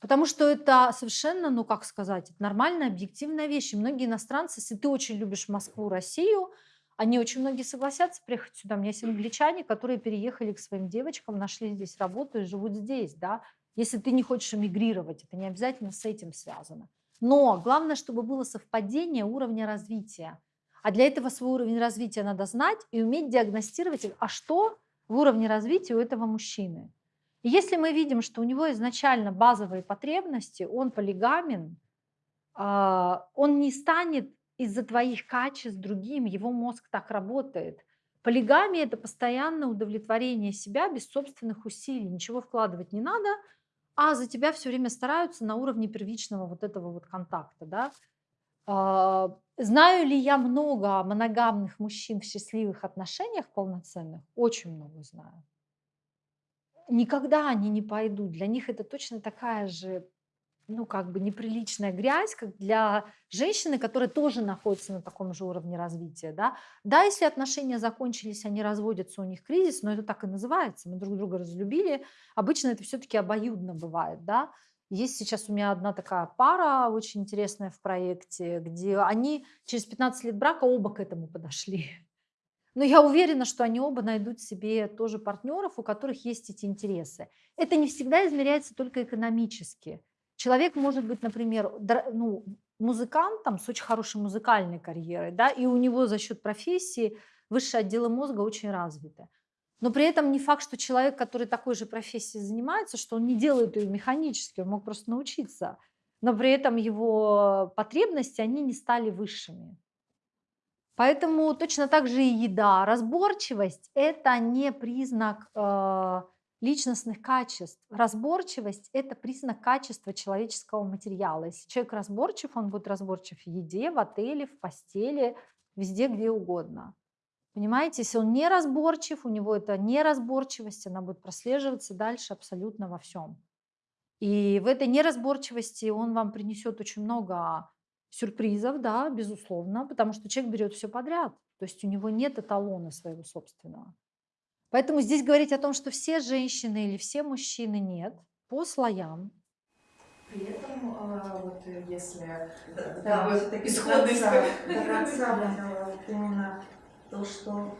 A: Потому что это совершенно, ну как сказать, нормальная, объективная вещь. И многие иностранцы, если ты очень любишь Москву, Россию, они очень многие согласятся приехать сюда. У меня есть англичане, которые переехали к своим девочкам, нашли здесь работу и живут здесь. Да? Если ты не хочешь эмигрировать, это не обязательно с этим связано. Но главное, чтобы было совпадение уровня развития. А для этого свой уровень развития надо знать и уметь диагностировать, а что в уровне развития у этого мужчины. И если мы видим, что у него изначально базовые потребности, он полигамен, а, он не станет из-за твоих качеств другим, его мозг так работает. Полигамия – это постоянное удовлетворение себя без собственных усилий, ничего вкладывать не надо – а за тебя все время стараются на уровне первичного вот этого вот контакта, да. А, знаю ли я много моногамных мужчин в счастливых отношениях полноценных? Очень много знаю. Никогда они не пойдут. Для них это точно такая же ну, как бы неприличная грязь, как для женщины, которая тоже находится на таком же уровне развития, да. Да, если отношения закончились, они разводятся, у них кризис, но это так и называется, мы друг друга разлюбили. Обычно это все-таки обоюдно бывает, да. Есть сейчас у меня одна такая пара очень интересная в проекте, где они через 15 лет брака оба к этому подошли. Но я уверена, что они оба найдут себе тоже партнеров, у которых есть эти интересы. Это не всегда измеряется только экономически. Человек может быть, например, ну, музыкантом с очень хорошей музыкальной карьерой, да, и у него за счет профессии высшие отделы мозга очень развиты. Но при этом не факт, что человек, который такой же профессией занимается, что он не делает ее механически, он мог просто научиться. Но при этом его потребности, они не стали высшими. Поэтому точно так же и еда. Разборчивость – это не признак э, личностных качеств. Разборчивость – это признак качества человеческого материала. Если человек разборчив, он будет разборчив в еде, в отеле, в постели, везде, где угодно. Понимаете, если он не разборчив, у него это неразборчивость, она будет прослеживаться дальше абсолютно во всем. И в этой неразборчивости он вам принесет очень много сюрпризов, да, безусловно, потому что человек берет все подряд. То есть у него нет эталона своего собственного. Поэтому здесь говорить о том, что все женщины или все мужчины нет, по слоям.
C: При этом, а, вот если
D: да, вот исходный до конца, вот именно то, что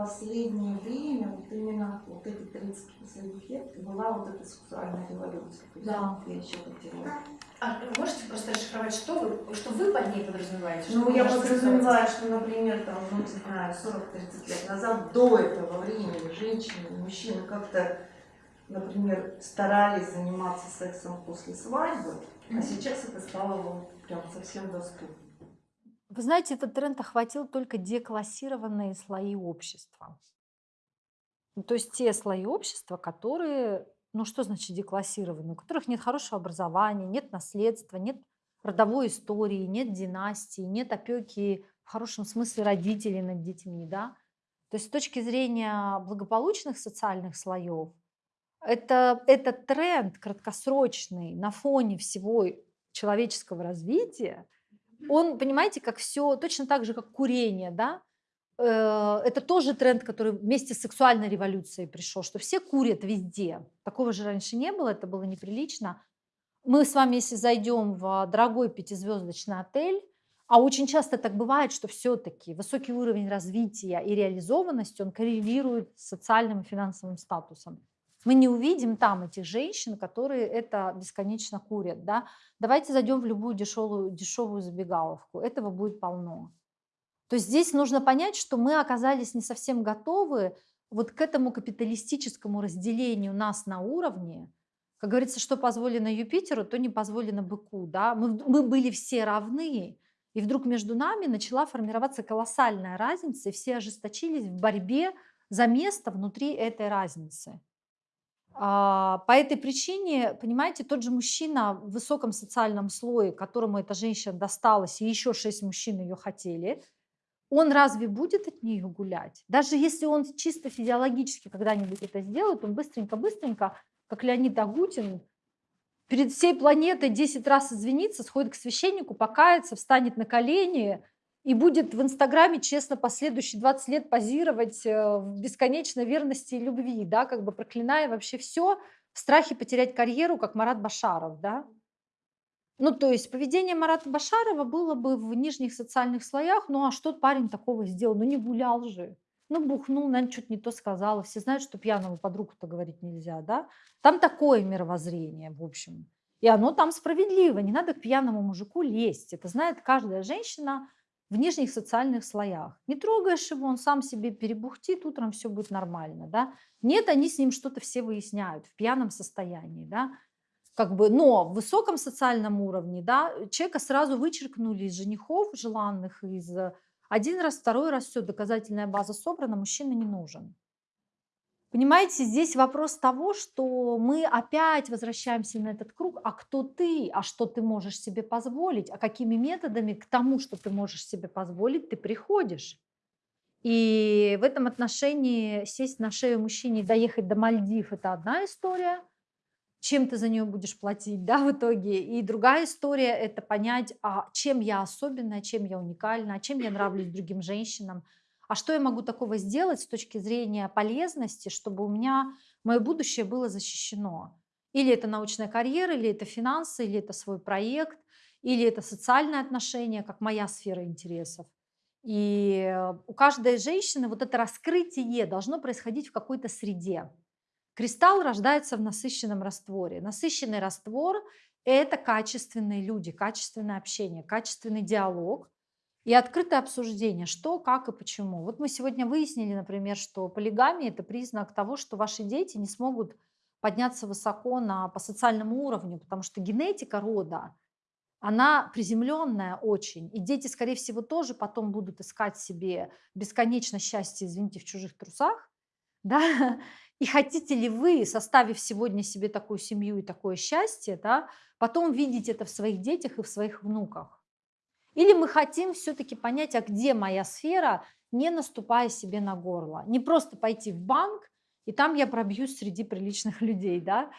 D: последнее время, вот именно вот эти 30 последних лет, была вот эта сексуальная революция.
A: Да.
D: Я еще хотела.
C: А вы можете просто расшифровать, что вы, что вы под ней подразумеваете?
D: Ну,
C: Что
D: я подразумеваю, что, например, там, ну, не знаю, 40-30 лет назад, до этого времени, женщины мужчины как-то, например, старались заниматься сексом после свадьбы, а сейчас это стало вот прям совсем доступно.
A: Вы знаете, этот тренд охватил только деклассированные слои общества. Ну, То есть те слои общества, которые, ну что значит деклассированные, у которых нет хорошего образования, нет наследства, нет родовой истории, нет династии, нет опеки в хорошем смысле родителей над детьми, да. То есть с точки зрения благополучных социальных слоев, это, этот тренд краткосрочный на фоне всего человеческого развития, он, понимаете, как все, точно так же, как курение, да, э, это тоже тренд, который вместе с сексуальной революцией пришел, что все курят везде. Такого же раньше не было, это было неприлично. Мы с вами, если зайдем в дорогой пятизвездочный отель, а очень часто так бывает, что все-таки высокий уровень развития и реализованности, он коррелирует с социальным и финансовым статусом. Мы не увидим там этих женщин, которые это бесконечно курят. Да? Давайте зайдем в любую дешевую, дешевую забегаловку. Этого будет полно. То есть здесь нужно понять, что мы оказались не совсем готовы вот к этому капиталистическому разделению нас на уровне. Как говорится, что позволено Юпитеру, то не позволено быку. Да? Мы, мы были все равны, и вдруг между нами начала формироваться колоссальная разница, и все ожесточились в борьбе за место внутри этой разницы. А, По этой причине, понимаете, тот же мужчина в высоком социальном слое, которому эта женщина досталась, и еще шесть мужчин ее хотели, он разве будет от нее гулять? Даже если он чисто физиологически когда-нибудь это сделает, он быстренько-быстренько, как Леонид Агутин, перед всей планетой 10 раз извинится, сходит к священнику, покается, встанет на колени и будет в Инстаграме честно последующие 20 лет позировать э, в бесконечной верности и любви, да, как бы проклиная вообще все в страхе потерять карьеру, как Марат Башаров, да. Ну, то есть поведение Марата Башарова было бы в нижних социальных слоях, ну а что парень такого сделал? Ну не гулял же. Ну, бухнул, наверное, что-то не то сказала. Все знают, что пьяному подругу-то говорить нельзя, да? Там такое мировоззрение, в общем. И оно там справедливо. Не надо к пьяному мужику лезть. Это знает каждая женщина в нижних социальных слоях. Не трогаешь его, он сам себе перебухтит, утром все будет нормально, да? Нет, они с ним что-то все выясняют в пьяном состоянии, да? Как бы, но в высоком социальном уровне, да, человека сразу вычеркнули из женихов желанных, из э, один раз, второй раз, все, доказательная база собрана, мужчина не нужен. Понимаете, здесь вопрос того, что мы опять возвращаемся на этот круг, а кто ты, а что ты можешь себе позволить, а какими методами к тому, что ты можешь себе позволить, ты приходишь. И в этом отношении сесть на шею мужчине и доехать до Мальдив– это одна история, чем ты за нее будешь платить, да, в итоге. И другая история– это понять, а чем я особенная, чем я уникальна, а чем я нравлюсь другим женщинам, а что я могу такого сделать с точки зрения полезности, чтобы у меня мое будущее было защищено. Или это научная карьера, или это финансы, или это свой проект, или это социальные отношения, как моя сфера интересов. И у каждой женщины вот это раскрытие должно происходить в какой-то среде. Кристалл рождается в насыщенном растворе. Насыщенный раствор– это качественные люди, качественное общение, качественный диалог и открытое обсуждение, что, как и почему. Вот мы сегодня выяснили, например, что полигамия– это признак того, что ваши дети не смогут подняться высоко на, по социальному уровню, потому что генетика рода, она приземленная очень. И дети, скорее всего, тоже потом будут искать себе бесконечно счастье, извините, в чужих трусах. Да? И хотите ли вы, составив сегодня себе такую семью и такое счастье, да, потом видеть это в своих детях и в своих внуках? Или мы хотим все-таки понять, а где моя сфера, не наступая себе на горло. Не просто пойти в банк, и там я пробьюсь среди приличных людей, да,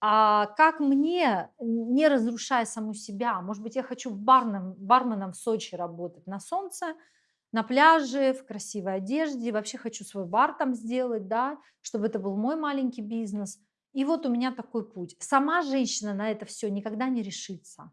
A: а как мне, не разрушая саму себя, может быть, я хочу барном, барменом в Сочи работать на солнце, на пляже, в красивой одежде, вообще хочу свой бар там сделать, да, чтобы это был мой маленький бизнес. И вот у меня такой путь. Сама женщина на это все никогда не решится.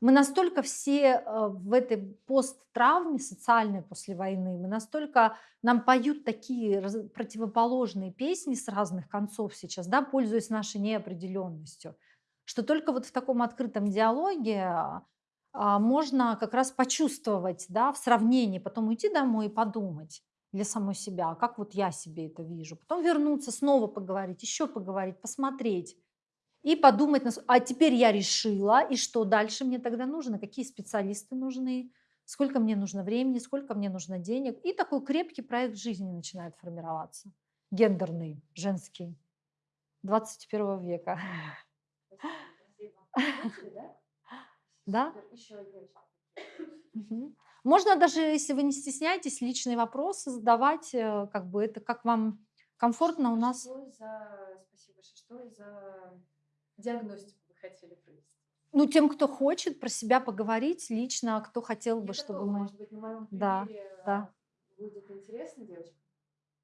A: Мы настолько все э, в этой посттравме социальной после войны, мы настолько, нам поют такие противоположные песни с разных концов сейчас, да, пользуясь нашей неопределенностью, что только вот в таком открытом диалоге а, а, можно как раз почувствовать, да, в сравнении, потом уйти домой и подумать для самой себя, как вот я себе это вижу, потом вернуться, снова поговорить, еще поговорить, посмотреть и подумать, а теперь я решила, и что дальше мне тогда нужно, какие специалисты нужны, сколько мне нужно времени, сколько мне нужно денег. И такой крепкий проект жизни начинает формироваться, гендерный, женский, 21 века. Да? Можно даже, если вы не стесняетесь, личные вопросы задавать, э, как бы это как вам комфортно у нас.
B: Спасибо что за диагностику вы хотели провести?
A: Ну, тем, кто хочет про себя поговорить лично, а кто хотел бы,
B: Я
A: чтобы
B: готова,
A: мы...
B: может быть, на моем
A: Да,
B: примере
A: да.
B: будет интересно девочкам?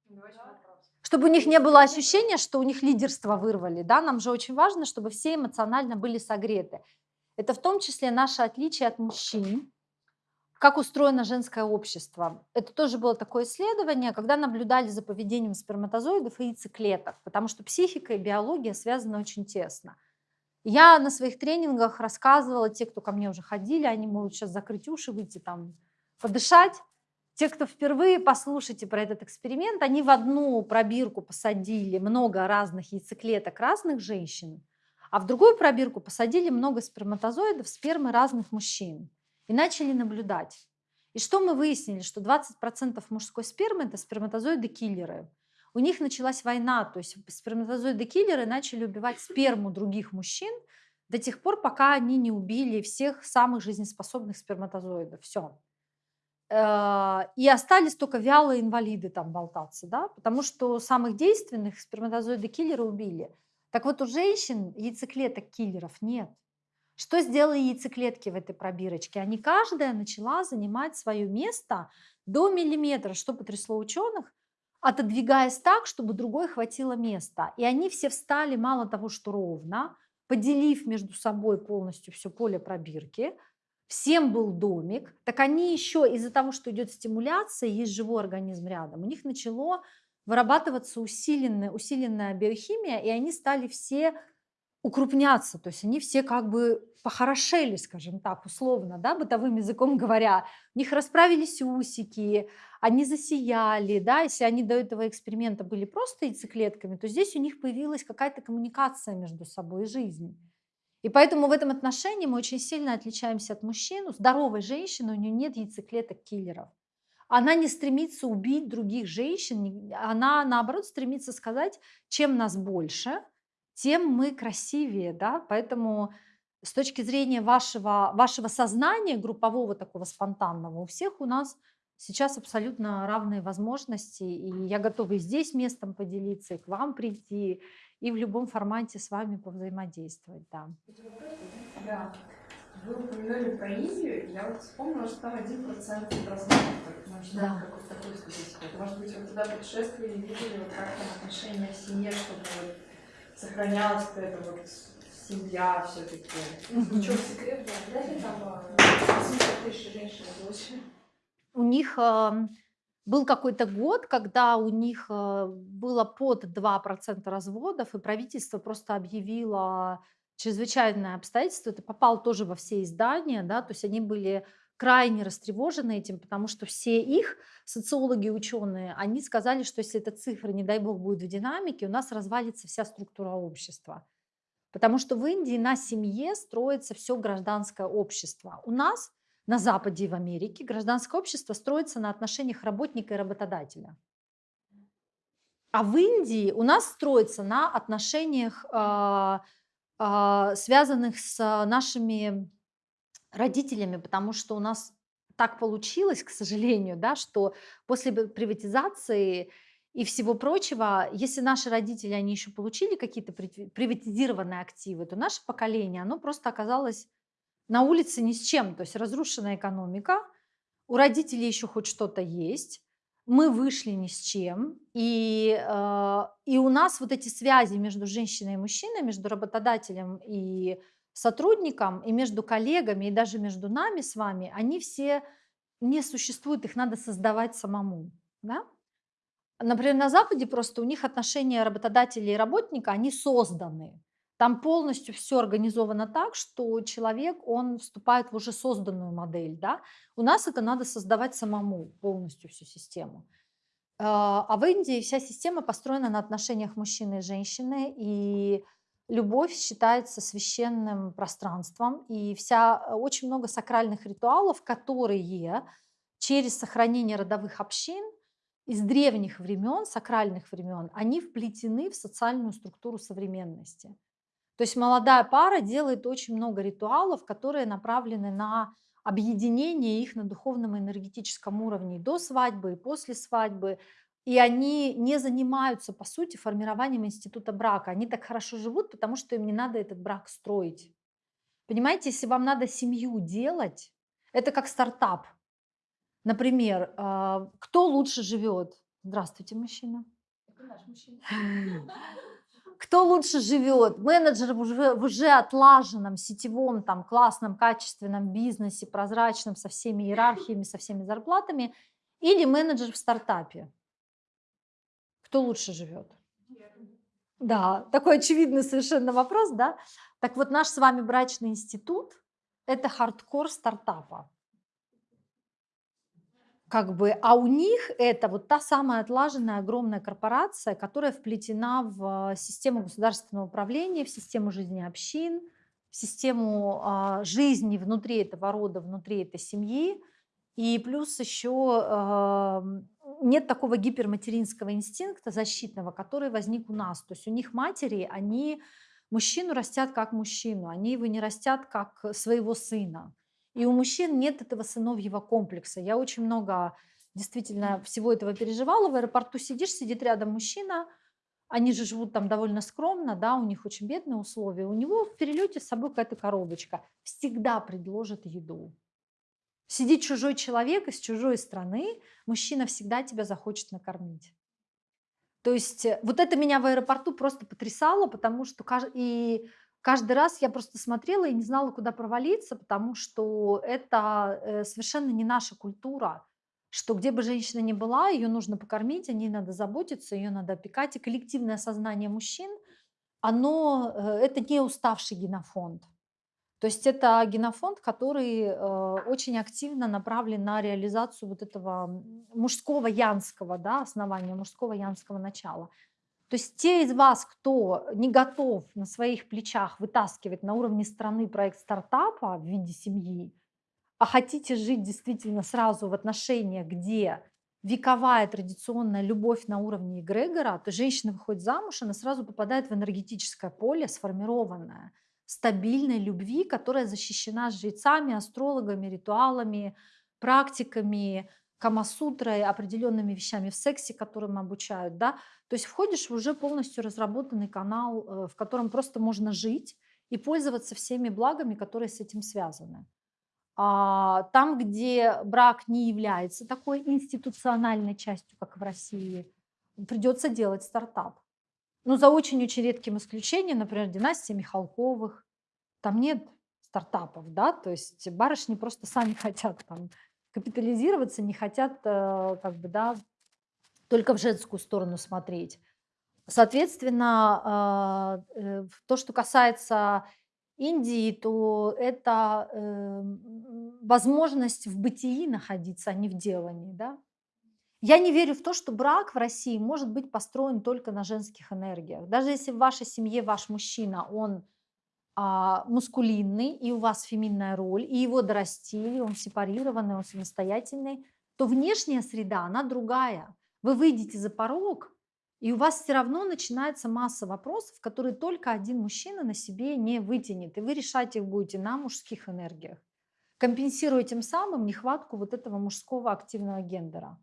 B: Давайте
C: Да.
A: Чтобы у них не было ощущения, что у них лидерство вырвали, да, нам же очень важно, чтобы все эмоционально были согреты. Это в том числе наше отличие от мужчин, как устроено женское общество. Это тоже было такое исследование, когда наблюдали за поведением сперматозоидов и яйцеклеток, потому что психика и биология связаны очень тесно. Я на своих тренингах рассказывала, те, кто ко мне уже ходили, они могут сейчас закрыть уши, выйти там, подышать. Те, кто впервые послушайте про этот эксперимент, они в одну пробирку посадили много разных яйцеклеток разных женщин, а в другую пробирку посадили много сперматозоидов, спермы разных мужчин и начали наблюдать. И что мы выяснили? Что 20% мужской спермы – это сперматозоиды-киллеры. У них началась война, то есть сперматозоиды-киллеры начали убивать сперму других мужчин до тех пор, пока они не убили всех самых жизнеспособных сперматозоидов. Все. И остались только вялые инвалиды там болтаться, да, потому что самых действенных сперматозоиды-киллеры убили. Так вот, у женщин яйцеклеток киллеров нет. Что сделали яйцеклетки в этой пробирочке? Они каждая начала занимать свое место до миллиметра, что потрясло ученых, отодвигаясь так, чтобы другой хватило места. И они все встали мало того, что ровно, поделив между собой полностью все поле пробирки, всем был домик, так они еще из-за того, что идет стимуляция, есть живой организм рядом, у них начало вырабатываться усиленная, усиленная биохимия, и они стали все укрупняться, то есть они все как бы похорошели, скажем так, условно, да, бытовым языком говоря. У них расправились усики, они засияли, да, если они до этого эксперимента были просто яйцеклетками, то здесь у них появилась какая-то коммуникация между собой и жизнь. И поэтому в этом отношении мы очень сильно отличаемся от мужчин. У здоровой женщины у нее нет яйцеклеток киллеров. Она не стремится убить других женщин, она наоборот стремится сказать, чем нас больше, тем мы красивее, да, поэтому с точки зрения вашего, вашего сознания, группового такого спонтанного, у всех у нас сейчас абсолютно равные возможности, и я готова и здесь местом поделиться, и к вам прийти, и в любом формате с вами повзаимодействовать, да.
E: Да. Вы упомянули про Индию, я вот вспомнила, что там один процент начинаем
A: Да.
E: статистику. Может быть, вы туда путешествовали, видели, вот как там отношения в семье, чтобы вот сохранялась какая-то вот семья все-таки.
A: Мгм.
B: Что, секрет, да? Вряд ли там а, 800 тысяч женщин дочь.
A: У них был какой-то год, когда у них э, было под 2% разводов, и правительство просто объявило чрезвычайное обстоятельство. Это попало тоже во все издания, да, то есть они были крайне растревожены этим, потому что все их социологи, ученые, они сказали, что если эта цифра, не дай бог, будет в динамике, у нас развалится вся структура общества. Потому что в Индии на семье строится все гражданское общество. У нас на Западе и в Америке гражданское общество строится на отношениях работника и работодателя. А в Индии у нас строится на отношениях, а, а, связанных с нашими родителями, потому что у нас так получилось, к сожалению, да, что после приватизации и всего прочего, если наши родители, они еще получили какие-то прив- приватизированные активы, то наше поколение, оно просто оказалось на улице ни с чем, то есть разрушенная экономика, у родителей еще хоть что-то есть, мы вышли ни с чем, и, э, и у нас вот эти связи между женщиной и мужчиной, между работодателем и сотрудникам и между коллегами, и даже между нами с вами, они все не существуют, их надо создавать самому. Да? Например, на Западе просто у них отношения работодателя и работника, они созданы. Там полностью все организовано так, что человек, он вступает в уже созданную модель. Да? У нас это надо создавать самому, полностью всю систему. А а в Индии вся система построена на отношениях мужчины и женщины, и любовь считается священным пространством, и вся, э, очень много сакральных ритуалов, которые через сохранение родовых общин из древних времен, сакральных времен, они вплетены в социальную структуру современности. То есть молодая пара делает очень много ритуалов, которые направлены на объединение их на духовном и энергетическом уровне и до свадьбы, и после свадьбы. И они не занимаются, по сути, формированием института брака. Они так хорошо живут, потому что им не надо этот брак строить. Понимаете, если вам надо семью делать, это как стартап. Например, а, кто лучше живет? Здравствуйте, мужчина.
E: Это наш мужчина.
A: Кто лучше живет? Менеджер в уже, отлаженном, сетевом, там, классном, качественном бизнесе, прозрачном, со всеми иерархиями, со всеми зарплатами, или менеджер в стартапе? Кто лучше живет? Да, такой очевидный совершенно вопрос, да? Так вот, наш с вами брачный институт – это хардкор стартапа как бы, а у них это вот та самая отлаженная огромная корпорация, которая вплетена в систему государственного управления, в систему жизни общин, в систему а, жизни внутри этого рода, внутри этой семьи. И плюс еще а, нет такого гиперматеринского инстинкта защитного, который возник у нас. То есть у них матери, они мужчину растят как мужчину, они его не растят как своего сына. И у мужчин нет этого сыновьего комплекса. Я очень много действительно всего этого переживала. В аэропорту сидишь, сидит рядом мужчина, они же живут там довольно скромно, да, у них очень бедные условия. У него в перелете с собой какая-то коробочка. Всегда предложат еду. Сидит чужой человек из чужой страны, мужчина всегда тебя захочет накормить. То есть э, вот это меня в аэропорту просто потрясало, потому что и каждый раз я просто смотрела и не знала, куда провалиться, потому что это э, совершенно не наша культура, что где бы женщина ни была, ее нужно покормить, о ней надо заботиться, ее надо опекать. И коллективное сознание мужчин, оно, э, это не уставший генофонд. То есть это генофонд, который э, очень активно направлен на реализацию вот этого мужского янского да, основания, мужского янского начала. То есть те из вас, кто не готов на своих плечах вытаскивать на уровне страны проект стартапа в виде семьи, а хотите жить действительно сразу в отношениях, где вековая традиционная любовь на уровне эгрегора, то женщина выходит замуж, она сразу попадает в энергетическое поле, сформированное, стабильной любви, которая защищена жрецами, астрологами, ритуалами, практиками, камасутрой, определенными вещами в сексе, которым обучают, да, то есть входишь в уже полностью разработанный канал, э, в котором просто можно жить и пользоваться всеми благами, которые с этим связаны. А там, где брак не является такой институциональной частью, как в России, придется делать стартап. Ну, за очень-очень редким исключением, например, династия Михалковых, там нет стартапов, да, то есть барышни просто сами хотят там капитализироваться, не хотят э, как бы, да, только в женскую сторону смотреть. Соответственно, а, э, то, что касается Индии, то это возможность в бытии находиться, а не в делании. Да? Я не верю в то, что брак в России может быть построен только на женских энергиях. Даже если в вашей семье ваш мужчина, он а, мускулинный, и у вас феминная роль, и его дорастили, он сепарированный, он самостоятельный, то внешняя среда, она другая. Вы выйдете за порог, и у вас все равно начинается масса вопросов, которые только один мужчина на себе не вытянет. И вы решать их будете на мужских энергиях, компенсируя тем самым нехватку вот этого мужского активного гендера.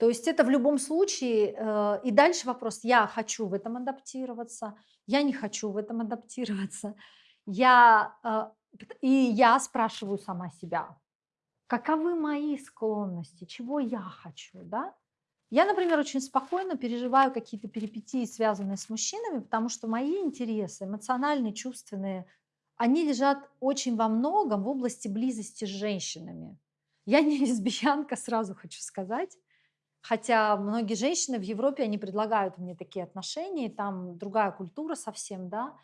A: То есть это в любом случае, э, и дальше вопрос, я хочу в этом адаптироваться, я не хочу в этом адаптироваться. Я, э, и я спрашиваю сама себя, каковы мои склонности, чего я хочу, да? Я, например, очень спокойно переживаю какие-то перипетии, связанные с мужчинами, потому что мои интересы, эмоциональные, чувственные, они лежат очень во многом в области близости с женщинами. Я не лесбиянка, сразу хочу сказать. Хотя многие женщины в Европе, они предлагают мне такие отношения, там другая культура совсем, да.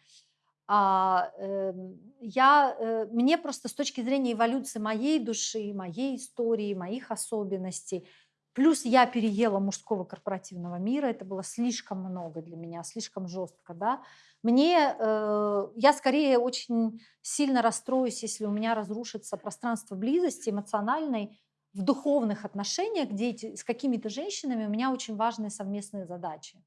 A: А, эм, я, э, мне просто с точки зрения эволюции моей души, моей истории, моих особенностей, плюс я переела мужского корпоративного мира, это было слишком много для меня, слишком жестко, да. Мне, э, я скорее очень сильно расстроюсь, если у меня разрушится пространство близости эмоциональной в духовных отношениях, где с какими-то женщинами у меня очень важные совместные задачи.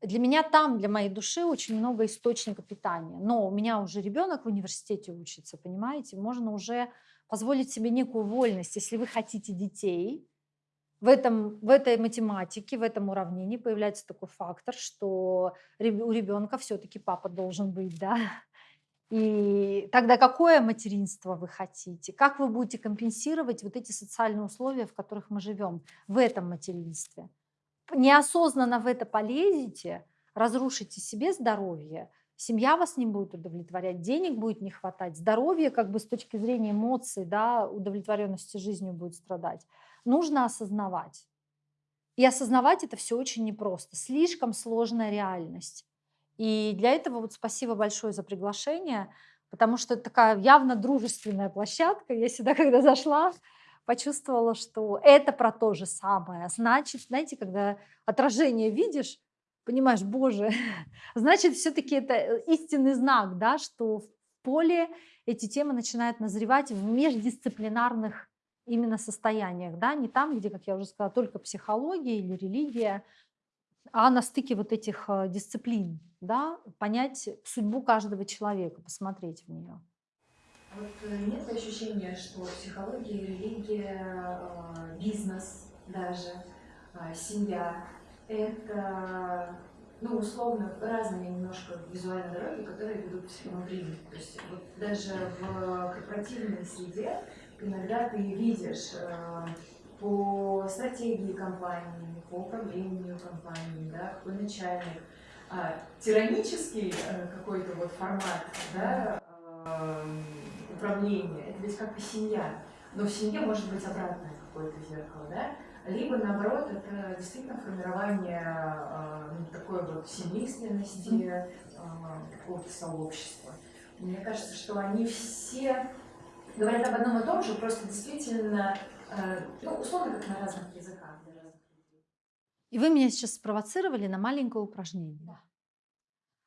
A: Для меня там, для моей души очень много источника питания. Но у меня уже ребенок в университете учится, понимаете? Можно уже позволить себе некую вольность. Если вы хотите детей, в, этом, в этой математике, в этом уравнении появляется такой фактор, что у ребенка все-таки папа должен быть, да, и тогда какое материнство вы хотите? Как вы будете компенсировать вот эти социальные условия, в которых мы живем в этом материнстве? неосознанно в это полезете, разрушите себе здоровье, семья вас не будет удовлетворять, денег будет не хватать, здоровье как бы с точки зрения эмоций, да, удовлетворенности жизнью будет страдать. Нужно осознавать. И осознавать это все очень непросто, слишком сложная реальность. И для этого вот спасибо большое за приглашение, потому что это такая явно дружественная площадка. Я сюда, когда зашла, почувствовала, что это про то же самое. Значит, знаете, когда отражение видишь, понимаешь, боже, значит, все-таки это э, истинный знак, да, что в поле эти темы начинают назревать в междисциплинарных именно состояниях, да, не там, где, как я уже сказала, только психология или религия, а на стыке вот этих э, дисциплин, да, понять судьбу каждого человека, посмотреть в нее.
B: Вот э, нет ощущения, что психология, религия, э, бизнес даже, семья – это, ну, условно, разные немножко визуальные дороги, которые ведут психологии. То есть вот даже в корпоративной среде иногда ты видишь по стратегии компании, по управлению компанией, да, какой начальник, а, тиранический какой-то вот формат, да, управление, это ведь как бы семья. Но в семье может быть обратное какое-то зеркало, да? Либо, наоборот, это действительно формирование э, ну, такой вот семейственности, э, какого-то сообщества. Мне кажется, что они все говорят об одном и том же, просто действительно, э, ну, условно, как на разных языках.
A: И вы меня сейчас спровоцировали на маленькое упражнение.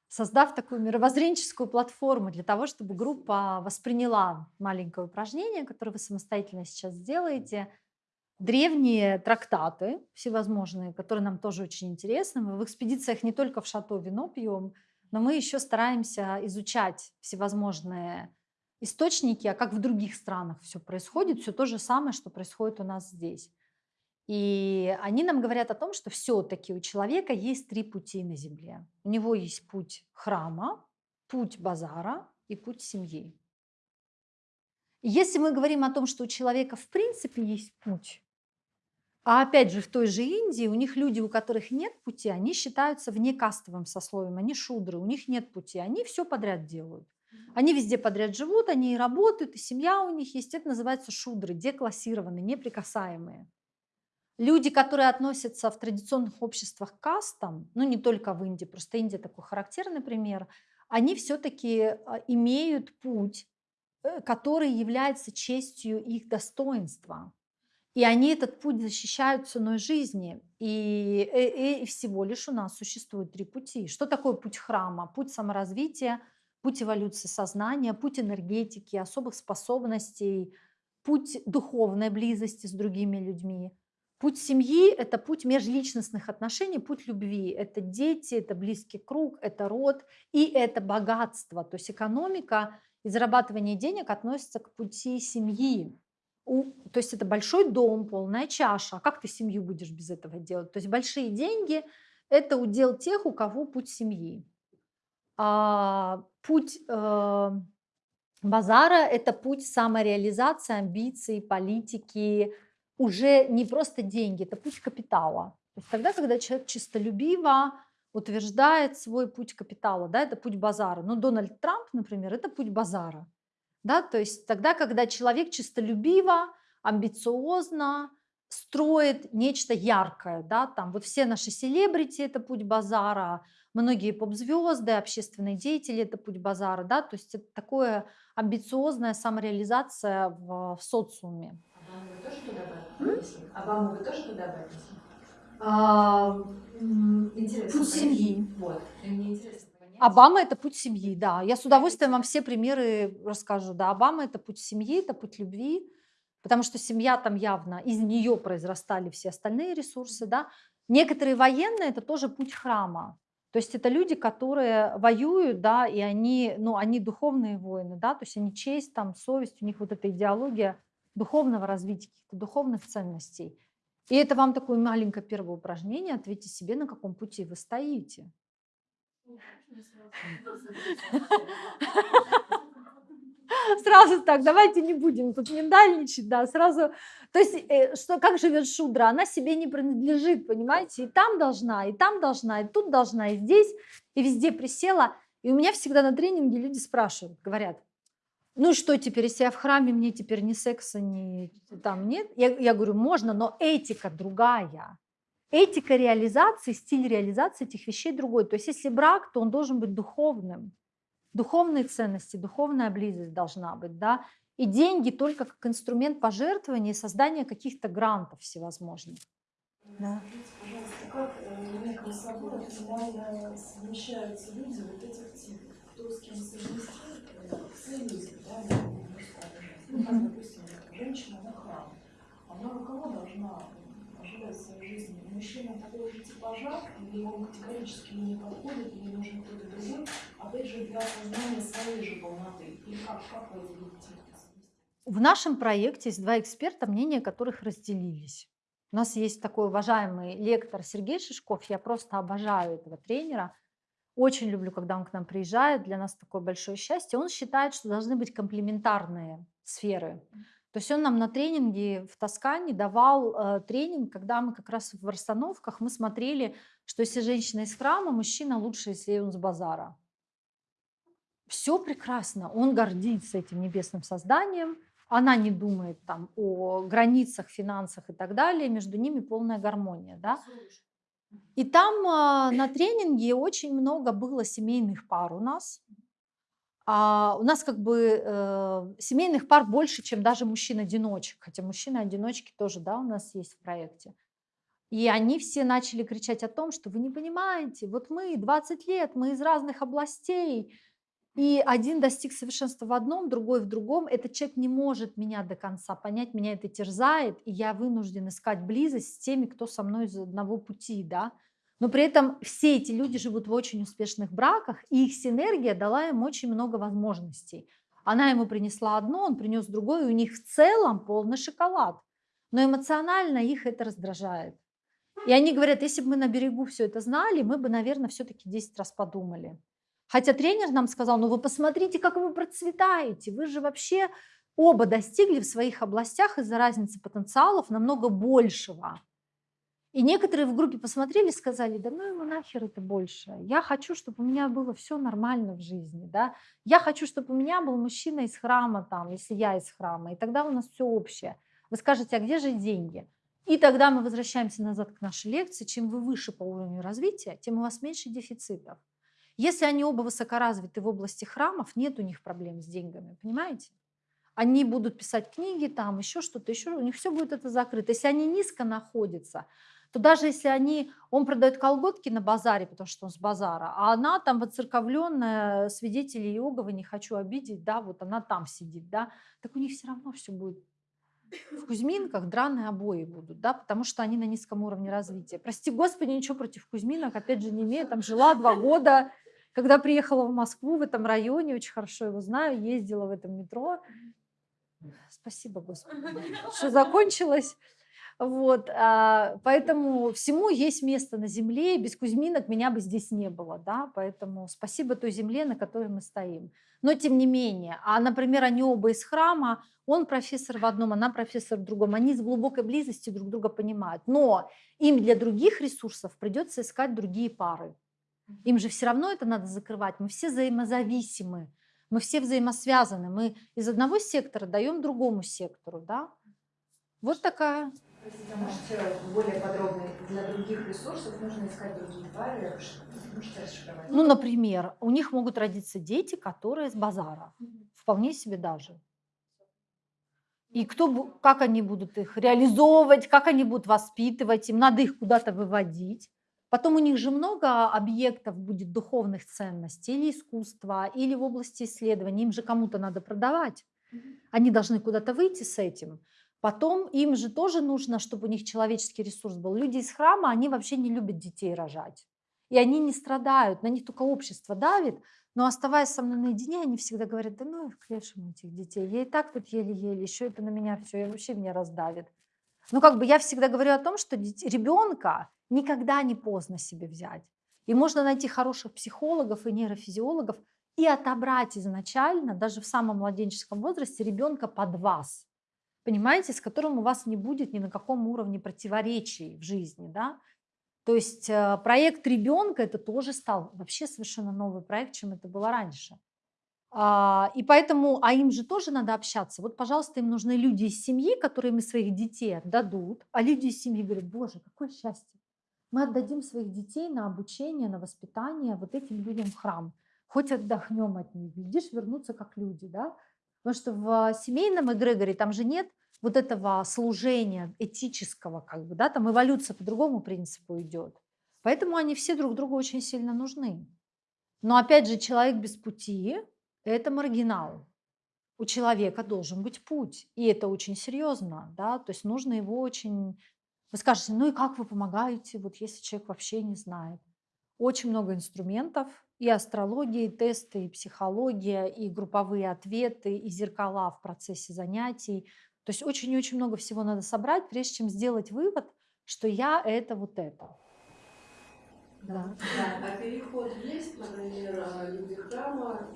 A: Создав такую мировоззренческую платформу для того, чтобы группа восприняла маленькое упражнение, которое вы самостоятельно сейчас сделаете, древние трактаты всевозможные, которые нам тоже очень интересны. Мы в экспедициях не только в шато вино пьем, но мы еще стараемся изучать всевозможные источники, а как в других странах все происходит, все то же самое, что происходит у нас здесь. И они нам говорят о том, что все-таки у человека есть три пути на земле. У него есть путь храма, путь базара и путь семьи. И если мы говорим о том, что у человека в принципе есть путь, а опять же в той же Индии у них люди, у которых нет пути, они считаются вне кастовым сословием, они шудры, у них нет пути, они все подряд делают. Они везде подряд живут, они и работают, и семья у них есть. Это называется шудры, деклассированные, неприкасаемые. Люди, которые относятся в традиционных обществах к кастам, ну не только в Индии, просто Индия такой характерный пример, они все-таки а, имеют путь, э, который является честью их достоинства. И они этот путь защищают ценой жизни. И, и, э, и всего лишь у нас существует три пути. Что такое путь храма? Путь саморазвития, путь эволюции сознания, путь энергетики, особых способностей, путь духовной близости с другими людьми – Путь семьи – это путь межличностных отношений, путь любви. Это дети, это близкий круг, это род и это богатство. То есть экономика и зарабатывание денег относятся к пути семьи. У, то есть это большой дом, полная чаша. А как ты семью будешь без этого делать? То есть большие деньги – это удел тех, у кого путь семьи. А, путь э, базара – это путь самореализации, амбиций, политики, уже не просто деньги, это путь капитала. То есть тогда, когда человек чистолюбиво, утверждает свой путь капитала, да, это путь базара. Но Дональд Трамп, например, это путь базара. Да, то есть тогда, когда человек чистолюбиво, амбициозно строит нечто яркое, да, там вот все наши селебрити – это путь базара, многие поп-звезды, общественные деятели – это путь базара, да, то есть это такое амбициозная самореализация в, в социуме.
C: Отнесли? Обаму вы тоже туда отнесли?
A: А,
C: Интересно.
A: Путь семьи.
C: Вот. И мне интересно понять.
A: Обама– это путь семьи, да. Я с удовольствием вам все примеры расскажу. Да, Обама– это путь семьи, это путь любви, потому что семья там явно, из нее произрастали все остальные ресурсы, да. Некоторые военные– это тоже путь храма. То есть это люди, которые воюют, да, и они, ну, они духовные воины, да, то есть они честь, там, совесть, у них вот эта идеология духовного развития, каких-то духовных ценностей. И это вам такое маленькое первое упражнение, ответьте себе, на каком пути вы стоите. Сразу так, давайте не будем тут миндальничать, да, сразу. То есть, э, что, как живет Шудра? Она себе не принадлежит, понимаете? И там должна, и там должна, и тут должна, и здесь, и везде присела. И у меня всегда на тренинге люди спрашивают, говорят, ну что теперь, если я в храме, мне теперь ни секса, ни там нет? Я, я говорю, можно, но этика другая. Этика реализации, стиль реализации этих вещей другой. То есть если брак, то он должен быть духовным. Духовные ценности, духовная близость должна быть, да. И деньги только как инструмент пожертвования и создания каких-то грантов всевозможных. Да.
F: Пожалуйста, как э, в неком соборе совмещаются люди вот этих типов? Кто с кем совместит да? Ну, допустим, женщина на храм. Она кого должна ожидать в своей жизни? Мужчина такого же типажа, или он категорически не подходит, или нужен кто-то другой, опять же, для создания своей же полноты? Или как, как вы видите?
A: В нашем проекте есть два эксперта, мнения которых разделились. У нас есть такой уважаемый лектор Сергей Шишков. Я просто обожаю этого тренера. Очень люблю, когда он к нам приезжает. Для нас такое большое счастье. Он считает, что должны быть комплементарные сферы. То есть он нам на тренинге в Тоскане давал э, тренинг, когда мы как раз в расстановках мы смотрели, что если женщина из храма, мужчина лучше, если он с базара. Все прекрасно. Он гордится этим небесным созданием. Она не думает там о границах, финансах и так далее. Между ними полная гармония. Да? И там а, на тренинге очень много было семейных пар у нас. А у нас как бы э, семейных пар больше, чем даже мужчин-одиночек. Хотя мужчины-одиночки тоже да, у нас есть в проекте. И они все начали кричать о том, что вы не понимаете, вот мы 20 лет, мы из разных областей, и один достиг совершенства в одном, другой в другом. Этот человек не может меня до конца понять, меня это терзает, и я вынужден искать близость с теми, кто со мной из одного пути, да. Но при этом все эти люди живут в очень успешных браках, и их синергия дала им очень много возможностей. Она ему принесла одно, он принес другое, и у них в целом полный шоколад. Но эмоционально их это раздражает. И они говорят, если бы мы на берегу все это знали, мы бы, наверное, все-таки 10 раз подумали. Хотя тренер нам сказал, ну вы посмотрите, как вы процветаете, вы же вообще оба достигли в своих областях из-за разницы потенциалов намного большего. И некоторые в группе посмотрели сказали, да ну ему нахер это больше. Я хочу, чтобы у меня было все нормально в жизни. Да? Я хочу, чтобы у меня был мужчина из храма, там, если я из храма. И тогда у нас все общее. Вы скажете, а где же деньги? И тогда мы возвращаемся назад к нашей лекции. Чем вы выше по уровню развития, тем у вас меньше дефицитов. Если они оба высокоразвиты в области храмов, нет у них проблем с деньгами, понимаете? Они будут писать книги, там еще что-то, еще у них все будет это закрыто. Если они низко находятся, то даже если они, он продает колготки на базаре, потому что он с базара, а она там воцерковленная, свидетели Иеговы, не хочу обидеть, да, вот она там сидит, да, так у них все равно все будет в Кузьминках драные обои будут, да, потому что они на низком уровне развития. Прости господи, ничего против Кузьминок, опять же, не имею, там жила два года, когда приехала в Москву, в этом районе, очень хорошо его знаю, ездила в этом метро. Спасибо, Господи, что закончилось. Вот, а, поэтому всему есть место на земле, и без Кузьминок меня бы здесь не было, да, поэтому спасибо той земле, на которой мы стоим. Но тем не менее, а, например, они оба из храма, он профессор в одном, она профессор в другом, они с глубокой близости друг друга понимают, но им для других ресурсов придется искать другие пары. Им же все равно это надо закрывать. Мы все взаимозависимы, мы все взаимосвязаны. Мы из одного сектора даем другому сектору, да? Вот такая.
C: Простите, а можете более подробно для других ресурсов нужно искать другие пары? Можете расшифровать?
A: Ну, например, у них могут родиться дети, которые с базара. Вполне себе даже. И кто, как они будут их реализовывать, как они будут воспитывать, им надо их куда-то выводить. Потом у них же много объектов будет духовных ценностей, или искусства, или в области исследований. Им же кому-то надо продавать. Они должны куда-то выйти с этим. Потом им же тоже нужно, чтобы у них человеческий ресурс был. Люди из храма, они вообще не любят детей рожать. И они не страдают, на них только общество давит. Но оставаясь со мной наедине, они всегда говорят, да ну их к лешему этих детей. Я и так тут еле-еле, еще это на меня все, и вообще меня раздавит. Ну как бы я всегда говорю о том, что ребенка никогда не поздно себе взять. И можно найти хороших психологов и нейрофизиологов и отобрать изначально, даже в самом младенческом возрасте, ребенка под вас. Понимаете, с которым у вас не будет ни на каком уровне противоречий в жизни, да? То есть э, проект ребенка это тоже стал вообще совершенно новый проект, чем это было раньше. А, И поэтому, а им же тоже надо общаться. Вот, пожалуйста, им нужны люди из семьи, которые им своих детей отдадут. А люди из семьи говорят, боже, какое счастье. Мы отдадим своих детей на обучение, на воспитание вот этим людям в храм. Хоть отдохнем от них, глядишь, вернуться как люди, да? Потому что в семейном эгрегоре там же нет вот этого служения этического, как бы, да, там эволюция по другому принципу идет. Поэтому они все друг другу очень сильно нужны. Но опять же, человек без пути – это маргинал. У человека должен быть путь, и это очень серьезно, да, то есть нужно его очень... Вы скажете, ну и как вы помогаете, вот если человек вообще не знает? Очень много инструментов, и астрология, и тесты, и психология, и групповые ответы, и зеркала в процессе занятий. То есть очень-очень много всего надо собрать, прежде чем сделать вывод, что я это вот это. Да.
G: Да, а переход есть, например, а, люди храма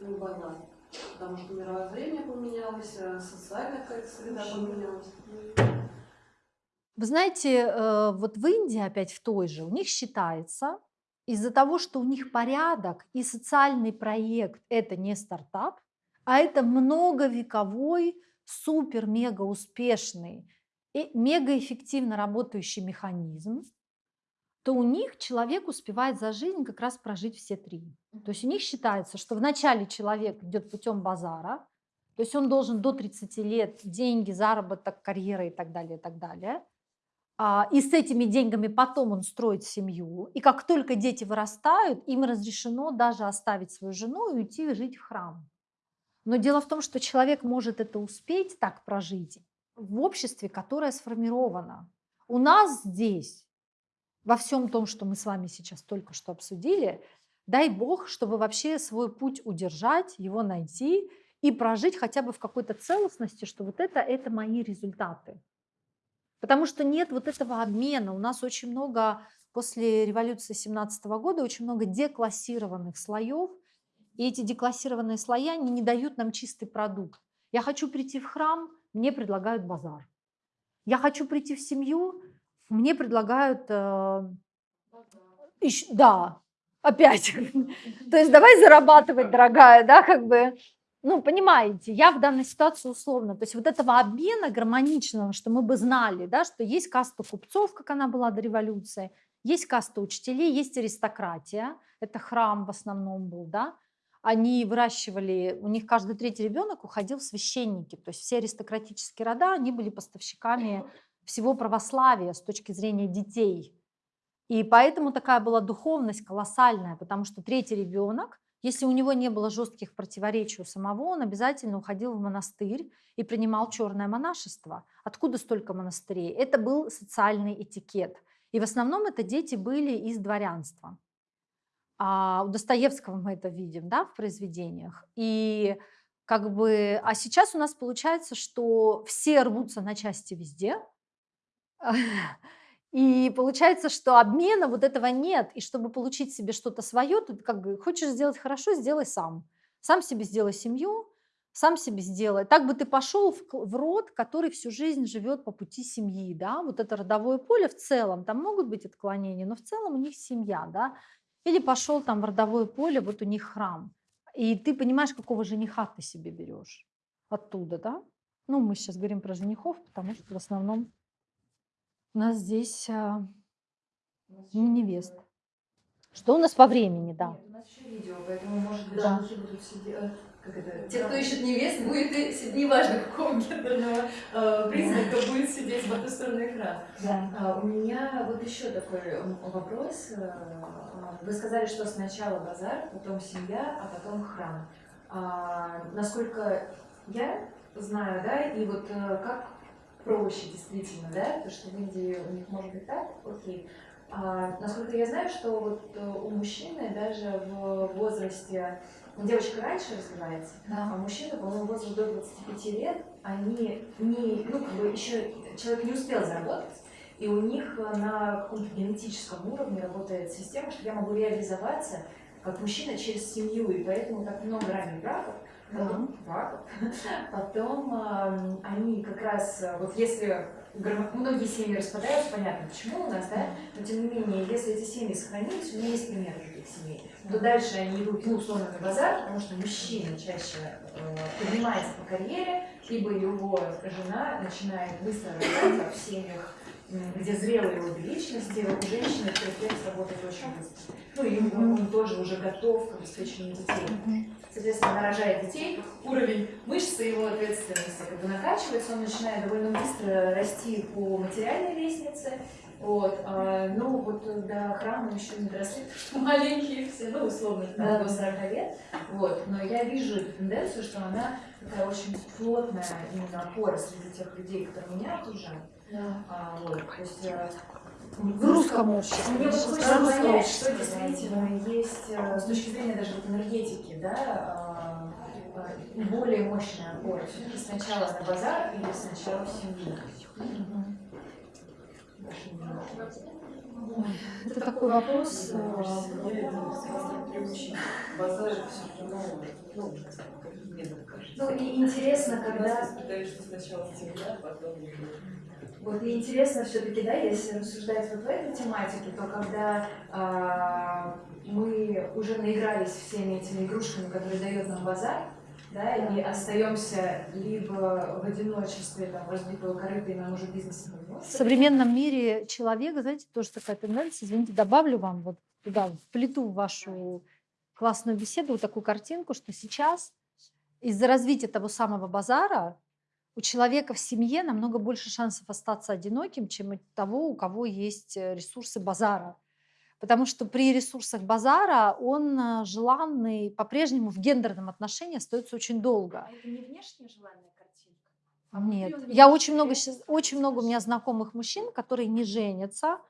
G: в базар? Потому что мировоззрение поменялось, а социальная какая-то среда поменялась.
A: Вы знаете, э, вот в Индии опять в той же, у них считается, из-за того, что у них порядок и социальный проект – это не стартап, а это многовековой, супер-мега успешный и мегаэффективно работающий механизм, то у них человек успевает за жизнь как раз прожить все три. То есть у них считается, что вначале человек идет путем базара, то есть он должен до 30 лет деньги, заработок, карьера и так далее, и так далее. А, И с этими деньгами потом он строит семью. И как только дети вырастают, им разрешено даже оставить свою жену и уйти жить в храм. Но дело в том, что человек может это успеть так прожить в обществе, которое сформировано. У нас здесь, во всем том, что мы с вами сейчас только что обсудили, дай бог, чтобы вообще свой путь удержать, его найти и прожить хотя бы в какой-то целостности, что вот это, это мои результаты. Потому что нет вот этого обмена. У нас очень много, после революции 17 года, очень много деклассированных слоев, и эти деклассированные слои, они не дают нам чистый продукт. Я хочу прийти в храм, мне предлагают базар. Я хочу прийти в семью, мне предлагают... э, ищ- да, опять. То есть давай зарабатывать, дорогая, да, как бы. Ну, понимаете, я в данной ситуации условно. То есть вот этого обмена гармоничного, что мы бы знали, да, что есть каста купцов, как она была до революции, есть каста учителей, есть аристократия, это храм в основном был, да, они выращивали, у них каждый третий ребенок уходил в священники, то есть все аристократические рода, они были поставщиками всего православия с точки зрения детей. И поэтому такая была духовность колоссальная, потому что третий ребенок, если у него не было жестких противоречий у самого, он обязательно уходил в монастырь и принимал черное монашество. Откуда столько монастырей? Это был социальный этикет. И в основном это дети были из дворянства. А у Достоевского мы это видим да, в произведениях. И как бы, а сейчас у нас получается, что все рвутся на части везде, и получается, что обмена вот этого нет. И чтобы получить себе что-то свое, ты как бы хочешь сделать хорошо, сделай сам. Сам себе сделай семью, сам себе сделай. Так бы ты пошел в, в род, который всю жизнь живет по пути семьи, да, вот это родовое поле в целом, там могут быть отклонения, но в целом у них семья, да. Или пошел там в родовое поле, вот у них храм. И ты понимаешь, какого жениха ты себе берешь оттуда, да? Ну, мы сейчас говорим про женихов, потому что в основном у нас здесь а, невест. Что у нас по времени, да?
B: Нет, у нас еще видео, поэтому, может быть,
A: Да.
B: будут сидеть... э? Те, кто ищет невест, будет и неважно какого гендерного э, признака, будет сидеть по ту сторону экрана.
A: Да.
B: А, У меня вот еще такой м, вопрос. Э, Вы сказали, что сначала базар, потом семья, а потом храм. А, Насколько я знаю, да, и вот э, как проще действительно, да, то, что в Индии у них может быть так, окей. А, насколько я знаю, что вот э, у мужчины даже в возрасте, ну, девочка раньше развивается,
A: Да.
B: а мужчины, по-моему, возраст до 25 лет, они не, ну, как бы еще человек не успел заработать, и у них на каком-то генетическом уровне работает система, что я могу реализоваться как мужчина через семью, и поэтому так много ранних браков, потом, браков, потом они как раз, э, вот если многие семьи распадаются, понятно почему у нас, да, но тем не менее, если эти семьи сохранились, у меня есть пример таких семей, то дальше они идут, ну, условно, на базар, потому что мужчина чаще э, поднимается по карьере, либо его жена начинает быстро развиваться в семьях, где зрелые обе личности, у женщины рефлекс работает очень быстро. Ну, и он, он тоже уже готов к обеспечению детей. Соответственно, она рожает детей, уровень мышцы его ответственности как бы накачивается, он начинает довольно быстро расти по материальной лестнице. Вот, а, ну вот до храма еще не доросли, маленькие все, ну условно, там,
A: Да.
B: до 40 лет. Вот, но я вижу эту тенденцию, что она такая очень плотная именно опора среди тех людей, которые меня окружают. А, вот, то есть э,
A: В русском обществе.
B: мне
A: Сейчас
B: хочется понять, что действительно есть э, с точки зрения даже вот энергетики, да, а, а, более мощная опора. Все-таки сначала на базар или сначала в семью? Мнение.
A: Это такой вопрос. э,
D: Базар это все равно, ну.
B: Ну и интересно, когда
D: Считаю, что сначала семья, потом
B: Вот и интересно все-таки, да, если рассуждать вот в этой тематике, то когда а, мы уже наигрались всеми этими игрушками, которые дает нам базар, да, и остаемся либо в одиночестве, там, разбитого корыта, и нам уже бизнес не
A: В современном мире человека, знаете, тоже такая тенденция, извините, добавлю вам вот туда, вплету в вашу классную беседу вот такую картинку, что сейчас из-за развития того самого базара у человека в семье намного больше шансов остаться одиноким, чем у того, у кого есть э, ресурсы базара. Потому что при ресурсах базара он э, желанный по-прежнему в гендерном отношении остается очень долго.
C: А это не внешне желанная картинка?
A: А Нет, я очень много, очень много у меня знакомых мужчин, которые не женятся,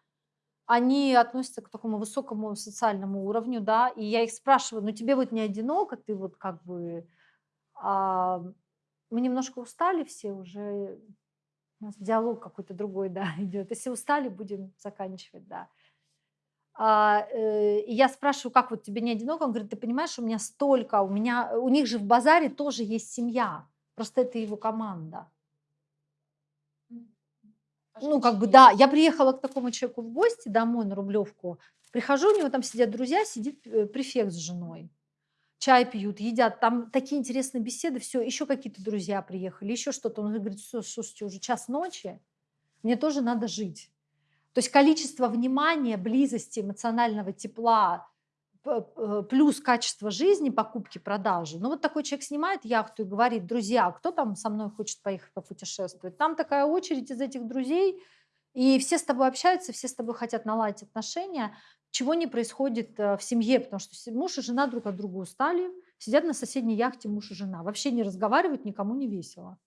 A: они относятся к такому высокому социальному уровню, да, и я их спрашиваю, ну тебе вот не одиноко, ты вот как бы, а, мы немножко устали все уже, у нас диалог какой-то другой, да, идет. Если устали, будем заканчивать, да. А, э, и я спрашиваю, как вот тебе не одиноко? Он говорит, ты понимаешь, у меня столько, у меня, у них же в базаре тоже есть семья, просто это его команда.
C: А
A: Ну, как бы, да, я приехала к такому человеку в гости домой на Рублевку, прихожу, у него там сидят друзья, сидит э, префект с женой, чай пьют, едят, там такие интересные беседы, все, еще какие-то друзья приехали, еще что-то. Он говорит, «Всё, слушайте, уже час ночи, мне тоже надо жить. То есть количество внимания, близости, эмоционального тепла, плюс качество жизни, покупки, продажи. Ну вот такой человек снимает яхту и говорит, друзья, кто там со мной хочет поехать попутешествовать? Там такая очередь из этих друзей, и все с тобой общаются, все с тобой хотят наладить отношения, чего не происходит э, в семье, потому что муж и жена друг от друга устали, сидят на соседней яхте муж и жена, вообще не разговаривают, никому не весело.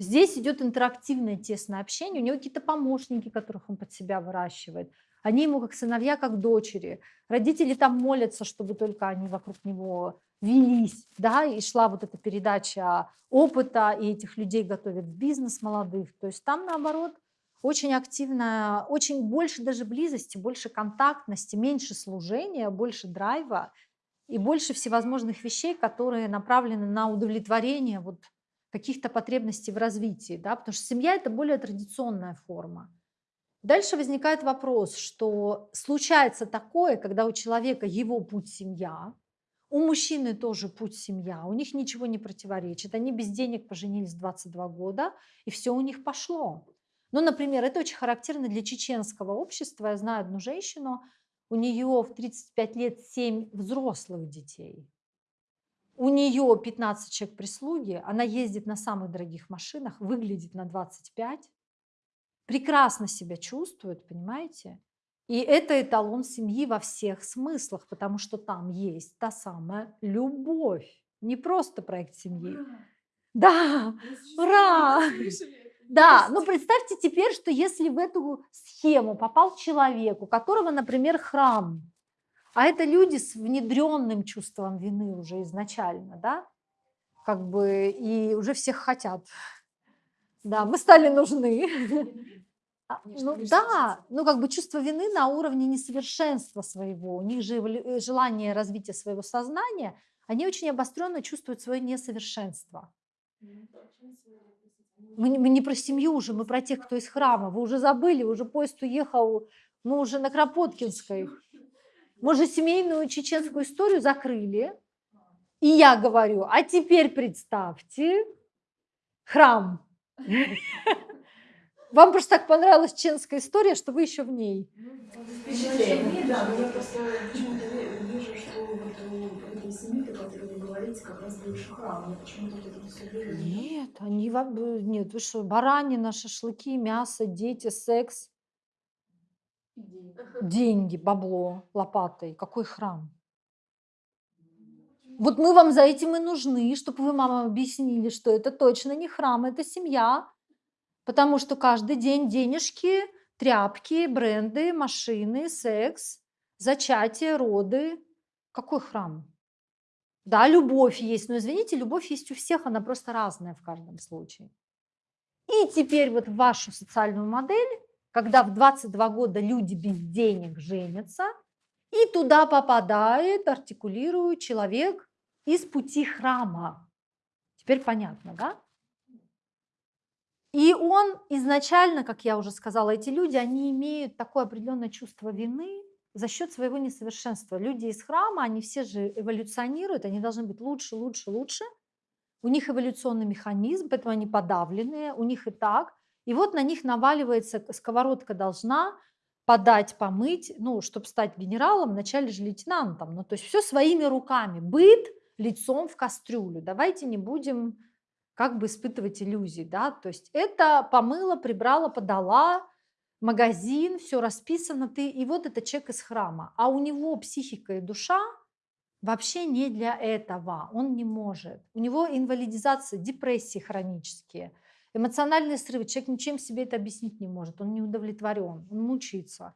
A: Здесь идет интерактивное тесное общение, у него какие-то помощники, которых он под себя выращивает. Они ему как сыновья, как дочери. Родители там молятся, чтобы только они вокруг него велись, да, и шла вот эта передача опыта, и этих людей готовят в бизнес молодых. То есть там, наоборот, очень активно, очень больше даже близости, больше контактности, меньше служения, больше драйва и больше всевозможных вещей, которые направлены на удовлетворение вот каких-то потребностей в развитии, да, потому что семья это более традиционная форма. Дальше возникает вопрос, что случается такое, когда у человека его путь семья, у мужчины тоже путь семья, у них ничего не противоречит, они без денег поженились в 22 года, и все у них пошло. Ну, например, это очень характерно для чеченского общества. Я знаю одну женщину, у нее в 35 лет 7 взрослых детей. У нее 15 человек прислуги, она ездит на самых дорогих машинах, выглядит на 25, прекрасно себя чувствует, понимаете? И это эталон семьи во всех смыслах, потому что там есть та самая любовь, не просто проект семьи. Да, ура! Да, но представьте теперь, что если в эту схему попал человек, у которого, например, храм, а это люди с внедренным чувством вины уже изначально, да, как бы и уже всех хотят. Да, мы стали нужны. А, Ну да, ну как бы чувство вины на уровне несовершенства своего. У них же э, желание развития своего сознания, они очень обостренно чувствуют свое несовершенство. Мы, мы не про семью уже, мы про тех, кто из храма. Вы уже забыли, уже поезд уехал, мы уже на Кропоткинской. Мы же семейную чеченскую историю закрыли. И я говорю, а теперь представьте храм. Вам просто так понравилась чеченская история, что вы еще в ней.
F: Впечатление. Да, но я просто почему-то ви- вижу, что о которой вы говорите, как раз больше храм. Я почему-то вот это все.
A: Нет, они вам, э, нет, вы что, баранина, шашлыки, мясо, дети, секс, деньги, бабло лопатой. Какой храм? Вот мы вам за этим и нужны, чтобы вы мамам объяснили, что это точно не храм, это семья. Потому что каждый день денежки, тряпки, бренды, машины, секс, зачатие, роды. Какой храм? Да, любовь есть, но извините, любовь есть у всех, она просто разная в каждом случае. И теперь вот вашу социальную модель, когда в 22 года люди без денег женятся, и туда попадает, артикулирует человек из пути храма. Теперь понятно, да? И он изначально, как я уже сказала, эти люди, они имеют такое определенное чувство вины за счет своего несовершенства. Люди из храма, они все же эволюционируют, они должны быть лучше, лучше, лучше. У них эволюционный механизм, поэтому они подавленные, у них и так. И вот на них наваливается, сковородка должна подать, помыть, ну, чтобы стать генералом, вначале же лейтенантом. Ну, то есть все своими руками. Быт лицом в кастрюлю. Давайте не будем как бы испытывать иллюзии, да, то есть это помыла, прибрала, подала, магазин, все расписано, ты, и вот это человек из храма, а у него психика и душа вообще не для этого, он не может, у него инвалидизация, депрессии хронические, эмоциональные срывы, человек ничем себе это объяснить не может, он не удовлетворен, он мучается.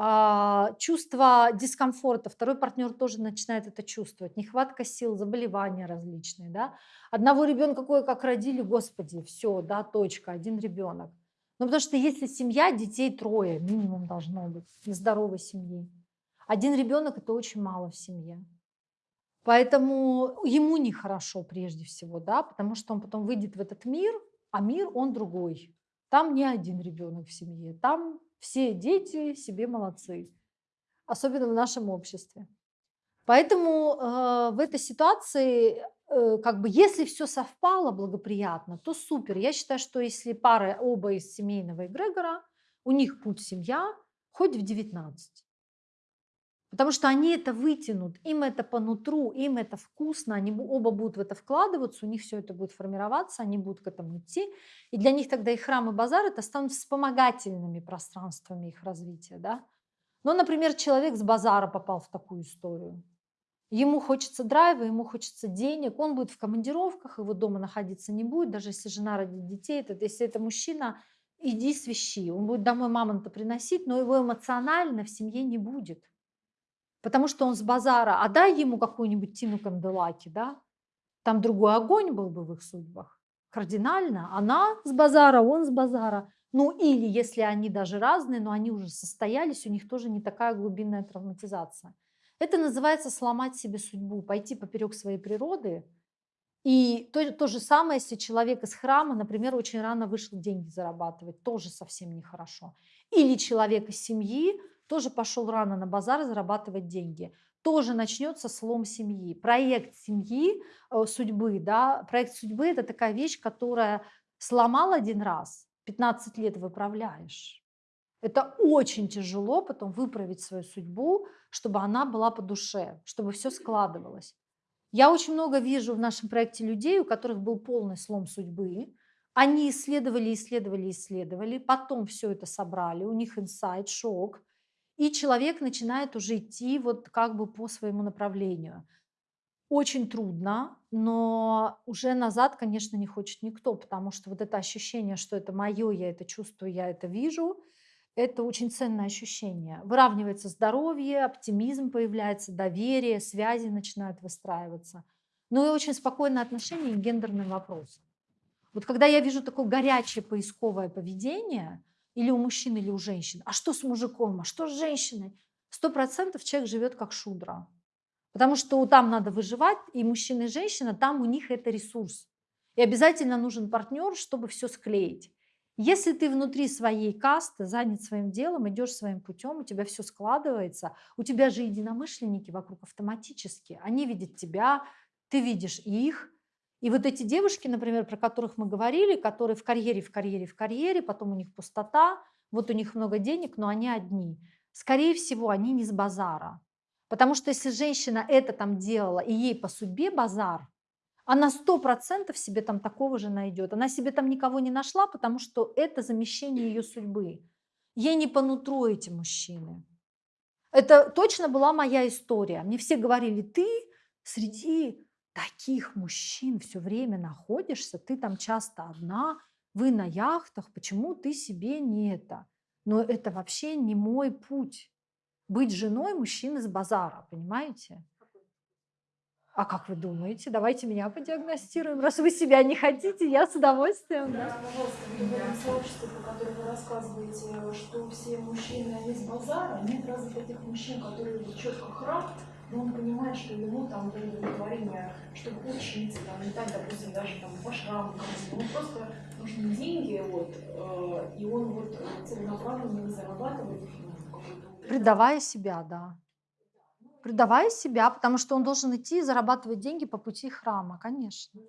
A: А, чувство дискомфорта, второй партнер тоже начинает это чувствовать, нехватка сил, заболевания различные, да. Одного ребенка кое как родили, господи, все, да, точка, один ребенок. Ну, потому что если семья, детей трое минимум должно быть, здоровой семьи. Один ребенок это очень мало в семье. Поэтому ему нехорошо прежде всего, да, потому что он потом выйдет в этот мир, а мир он другой. Там не один ребенок в семье, там все дети себе молодцы, особенно в нашем обществе. Поэтому э, в этой ситуации, как бы, если все совпало благоприятно, то супер. Я считаю, что если пары оба из семейного эгрегора, у них путь семья, хоть в 19. Потому что они это вытянут, им это по нутру, им это вкусно, они оба будут в это вкладываться, у них все это будет формироваться, они будут к этому идти. И для них тогда и храм, и базар это станут вспомогательными пространствами их развития. Да? Ну, например, человек с базара попал в такую историю. Ему хочется драйва, ему хочется денег, он будет в командировках, его дома находиться не будет, даже если жена родит детей, это, если это мужчина, иди свищи, он будет домой мамонта приносить, но его эмоционально в семье не будет. Потому что он с базара, а дай ему какую-нибудь Тину Канделаки, да, там другой огонь был бы в их судьбах. Кардинально. Она с базара, он с базара. Ну или если они даже разные, но они уже состоялись, у них тоже не такая глубинная травматизация. Это называется сломать себе судьбу, пойти поперек своей природы И то, то же самое, если человек из храма, например, очень рано вышел деньги зарабатывать, тоже совсем нехорошо. Или человек из семьи тоже пошел рано на базар зарабатывать деньги. Тоже начнется слом семьи. Проект семьи, э, судьбы, да, проект судьбы – это такая вещь, которая сломал один раз, 15 лет выправляешь. Это очень тяжело потом выправить свою судьбу, чтобы она была по душе, чтобы все складывалось. Я очень много вижу в нашем проекте людей, у которых был полный слом судьбы. Они исследовали, исследовали, исследовали, потом все это собрали, у них инсайт, шок, и человек начинает уже идти вот как бы по своему направлению. Очень трудно, но уже назад, конечно, не хочет никто, потому что вот это ощущение, что это мое, я это чувствую, я это вижу, это очень ценное ощущение. Выравнивается здоровье, оптимизм появляется, доверие, связи начинают выстраиваться. Ну и очень спокойное отношение к гендерным вопросам. Вот когда я вижу такое горячее поисковое поведение, или у мужчин, или у женщин, а что с мужиком, а что с женщиной, сто процентов человек живет как шудра. Потому что там надо выживать, и мужчина, и женщина, там у них это ресурс. И обязательно нужен партнер, чтобы все склеить. Если ты внутри своей касты, занят своим делом, идешь своим путем, у тебя все складывается, у тебя же единомышленники вокруг автоматически, они видят тебя, ты видишь их. И вот эти девушки, например, про которых мы говорили, которые в карьере, в карьере, в карьере, потом у них пустота, вот у них много денег, но они одни. Скорее всего, они не с базара. Потому что если женщина это там делала, и ей по судьбе базар, она сто процентов себе там такого же найдет. Она себе там никого не нашла, потому что это замещение ее судьбы. Ей не по нутру эти мужчины. Это точно была моя история. Мне все говорили, ты среди таких мужчин все время находишься, ты там часто одна, вы на яхтах, почему ты себе не это? Но это вообще не мой путь. Быть женой мужчины с базара, понимаете? А как вы думаете? Давайте меня подиагностируем. Раз вы себя не хотите, я с удовольствием. Да.
F: Да, пожалуйста, в этом сообществе, про которое вы рассказываете, что все мужчины, они с базара, нет разве таких мужчин, которые четко храм, но он понимает, что ему там для удовлетворения, чтобы учиться, там, летать, допустим, даже там по шраму, ему просто нужны деньги, вот, э, и он вот целенаправленно зарабатывает ну, какой-то
A: Предавая себя, да. Предавая себя, потому что он должен идти и зарабатывать деньги по пути храма, конечно.
F: Ну,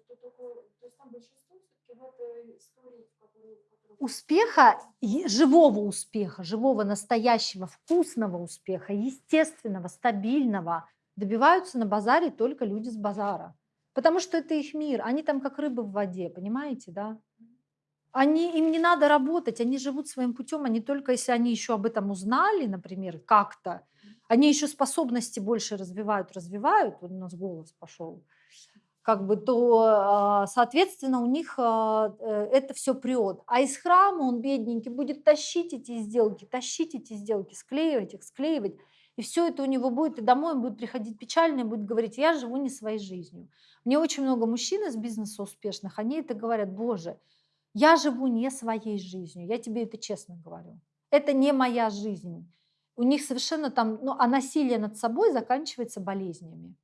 A: Успеха, живого успеха, живого, настоящего, вкусного успеха, естественного, стабильного добиваются на базаре только люди с базара. Потому что это их мир, они там как рыбы в воде, понимаете, да? Они, им не надо работать, они живут своим путем, они только если они еще об этом узнали, например, как-то, они еще способности больше развивают, развивают, у нас голос пошел, как бы, то, а, соответственно, у них а, э, это все прет. А из храма он, бедненький, будет тащить эти сделки, тащить эти сделки, склеивать их, склеивать. И все это у него будет, и домой он будет приходить печальный, будет говорить, я живу не своей жизнью. Мне очень много мужчин из бизнеса успешных, они это говорят, боже, я живу не своей жизнью, я тебе это честно говорю. Это не моя жизнь. У них совершенно там, ну, а насилие над собой заканчивается болезнями.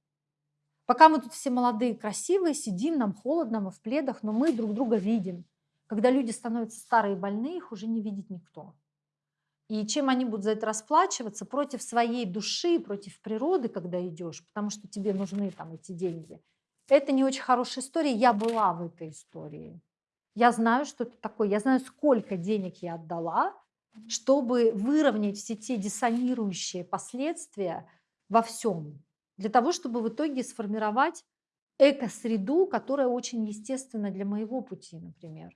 A: Пока мы тут все молодые, красивые, сидим, нам холодно, мы в пледах, но мы друг друга видим. Когда люди становятся старые и больные, их уже не видит никто. И чем они будут за это расплачиваться? Против своей души, против природы, когда идешь, потому что тебе нужны там эти деньги. Это не очень хорошая история. Я была в этой истории. Я знаю, что это такое. Я знаю, сколько денег я отдала, чтобы выровнять все те диссонирующие последствия во всем. Для того, чтобы в итоге сформировать эко-среду, которая очень естественна для моего пути, например.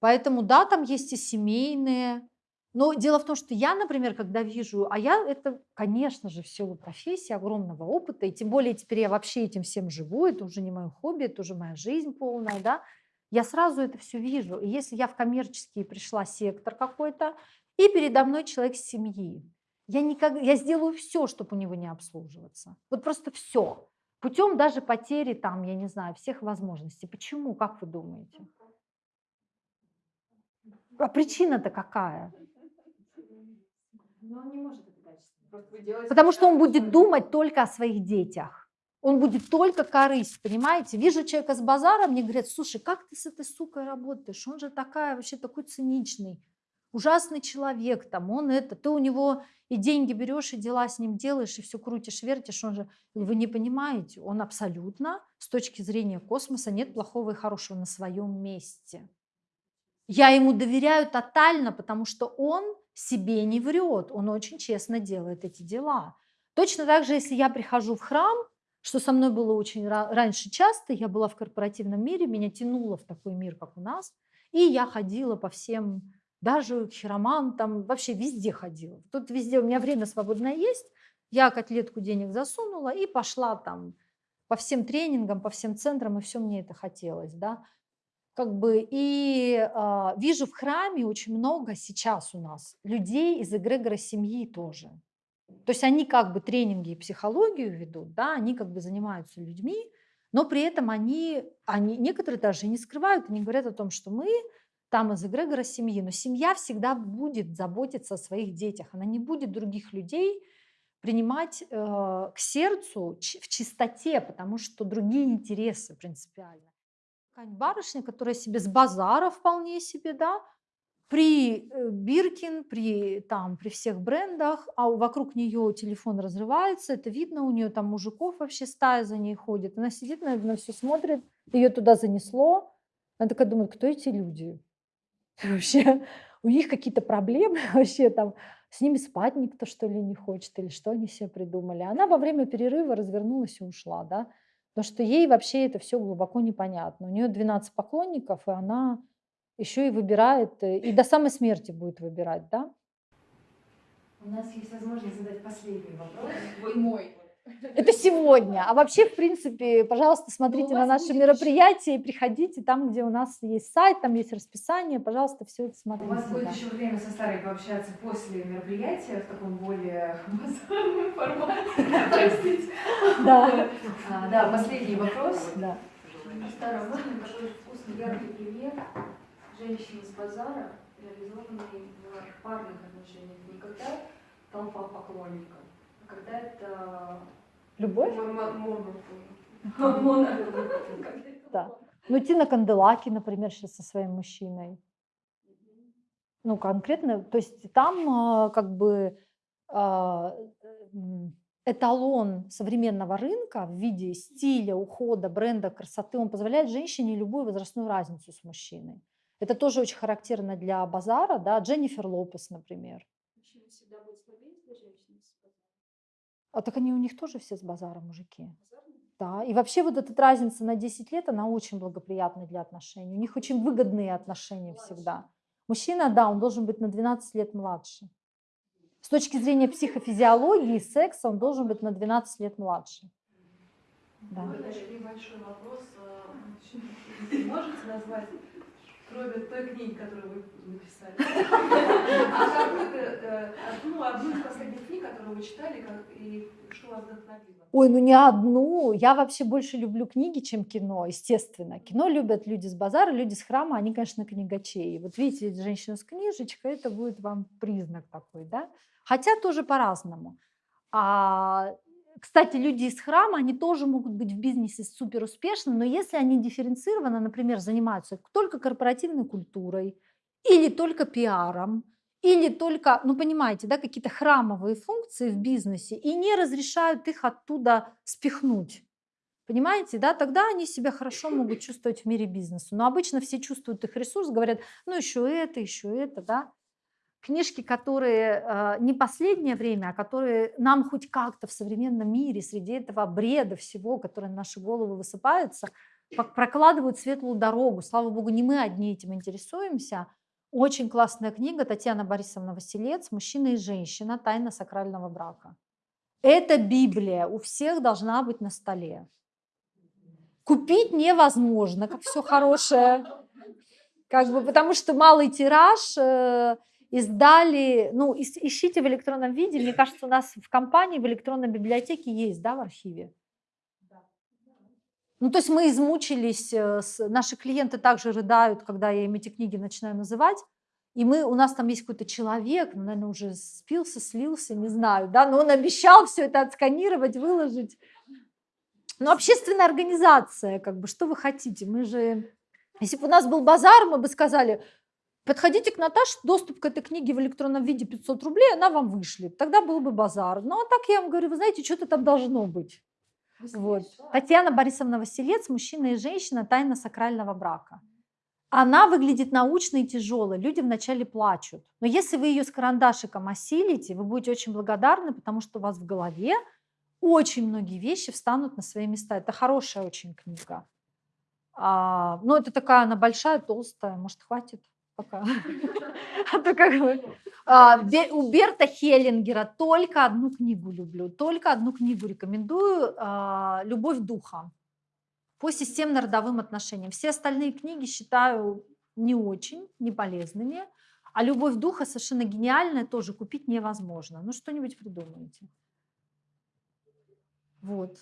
A: Поэтому да, там есть и семейные. Но дело в том, что я, например, когда вижу, а я это, конечно же, в силу профессии, огромного опыта, и тем более теперь я вообще этим всем живу, это уже не мое хобби, это уже моя жизнь полная, да, я сразу это все вижу. И если я в коммерческий пришла сектор какой-то, и передо мной человек семьи, я, никак, я сделаю все, чтобы у него не обслуживаться. Вот просто все. Путем даже потери там, я не знаю, всех возможностей. Почему, как вы думаете? А причина-то какая?
B: Делаете
A: Потому что он будет думать только о своих детях. Он будет только корысть, понимаете? Вижу человека с базара, мне говорят, слушай, как ты с этой сукой работаешь? Он же такая, вообще такой циничный, ужасный человек, там, он это, ты у него и деньги берешь, и дела с ним делаешь, и все крутишь, вертишь, он же, вы не понимаете, он абсолютно, с точки зрения космоса, нет плохого и хорошего на своем месте. Я ему доверяю тотально, потому что он себе не врет, он очень честно делает эти дела. Точно так же, если я прихожу в храм, что со мной было очень раньше часто, я была в корпоративном мире, меня тянуло в такой мир, как у нас, и я ходила по всем, даже к хиромантам, вообще везде ходила. Тут везде у меня время свободное есть, я котлетку денег засунула и пошла там по всем тренингам, по всем центрам, и все мне это хотелось, да как бы и э, вижу в храме очень много сейчас у нас людей из эгрегора семьи тоже. То есть они как бы тренинги и психологию ведут, да, они как бы занимаются людьми, но при этом они, они некоторые даже не скрывают, они говорят о том, что мы там из эгрегора семьи, но семья всегда будет заботиться о своих детях, она не будет других людей принимать э, к сердцу в чистоте, потому что другие интересы принципиально какая-нибудь барышня, которая себе с базара вполне себе, да, при э, Биркин, при, там, при всех брендах, а вокруг нее телефон разрывается, это видно, у нее там мужиков вообще стая за ней ходит. Она сидит, наверное, все смотрит, ее туда занесло. Она такая думает, кто эти люди? Вообще, у них какие-то проблемы вообще там, с ними спать никто что ли не хочет, или что они себе придумали. Она во время перерыва развернулась и ушла, да. Потому что ей вообще это все глубоко непонятно. У нее 12 поклонников, и она еще и выбирает, э, и до самой смерти будет выбирать, да?
B: У нас есть возможность задать последний вопрос. Вы мой.
A: Это сегодня. А вообще, в принципе, пожалуйста, смотрите
B: Ну, у
A: на наши мероприятия и приходите там, где у нас есть сайт, там есть расписание. Пожалуйста, все это
B: У
A: смотрите.
B: вас будет
A: да.
B: еще время со Старой пообщаться после мероприятия в таком более базарном формате. Простите.
A: Да,
B: А, Да, последний вопрос.
A: да.
G: Старом такой вкусный яркий пример женщины с базара, реализованной в парных отношениях. Не когда толпа поклонников, а когда это
A: Любовь?
G: моно.
A: Да. Ну, Тина Канделаки, например, сейчас со своим мужчиной. Ну, конкретно, то есть там а, как бы а, м, эталон современного рынка в виде стиля, ухода, бренда, красоты, он позволяет женщине любую возрастную разницу с мужчиной. Это тоже очень характерно для базара, да, Дженнифер Лопес, например.
F: Мужчина всегда будет слабее, если женщина с базара.
A: А так они у них тоже все с базара мужики. Да, и вообще вот эта разница на 10 лет, она очень благоприятна для отношений. У них очень выгодные отношения всегда. Мужчина, да, он должен быть на 12 лет младше. С точки зрения психофизиологии, секса, он должен быть на 12 лет младше. Да.
G: Небольшой вопрос. а, Можете назвать, кроме той книги, которую вы написали, а какую-то, э, одну, из последних книг, которую вы читали, и что вас вдохновило?
A: Ой, ну не одну. Я вообще больше люблю книги, чем кино, естественно. Кино любят люди с базара, люди с храма, они, конечно, книгачеи. Вот видите, женщина с книжечкой, это будет вам признак такой, да? Хотя тоже по-разному. А, кстати, люди из храма, они тоже могут быть в бизнесе супер успешны, но если они дифференцированно, например, занимаются только корпоративной культурой или только пиаром, или только, ну понимаете, да, какие-то храмовые функции в бизнесе и не разрешают их оттуда спихнуть. Понимаете, да, тогда они себя хорошо могут чувствовать в мире бизнеса. Но обычно все чувствуют их ресурс, говорят, ну еще это, еще это, да. Книжки, которые э, не последнее время, а которые нам хоть как-то в современном мире, среди этого бреда всего, которое на наши головы высыпается, прокладывают светлую дорогу. Слава богу, не мы одни этим интересуемся. Очень классная книга Татьяна Борисовна Василец «Мужчина и женщина. Тайна сакрального брака». Это Библия, у всех должна быть на столе. Купить невозможно, как все хорошее. Как бы, потому что малый тираж э, издали, ну, ищите в электронном виде, мне кажется, у нас в компании в электронной библиотеке есть, да, в архиве? Ну, то есть мы измучились, э, наши клиенты также рыдают, когда я им эти книги начинаю называть, и мы, у нас там есть какой-то человек, ну, наверное, уже спился, слился, не знаю, да, но он обещал все это отсканировать, выложить. Ну, общественная организация, как бы, что вы хотите? Мы же... Если бы у нас был базар, мы бы сказали, подходите к Наташе, доступ к этой книге в электронном виде 500 рублей, она вам вышлет. Тогда был бы базар. Ну, а так я вам говорю, вы знаете, что-то там должно быть. Вот. Татьяна Борисовна Василец, мужчина и женщина, тайна сакрального брака. Она выглядит научной и тяжелой, люди вначале плачут. Но если вы ее с карандашиком осилите, вы будете очень благодарны, потому что у вас в голове очень многие вещи встанут на свои места. Это хорошая очень книга. А, ну, это такая, она большая, толстая, может, хватит пока. А то как бы... А, У Берта Хеллингера только одну книгу люблю, только одну книгу рекомендую а, «Любовь духа» по системно-родовым отношениям. Все остальные книги считаю не очень, не полезными, а «Любовь духа» совершенно гениальная, тоже купить невозможно. Ну, что-нибудь придумайте. Вот.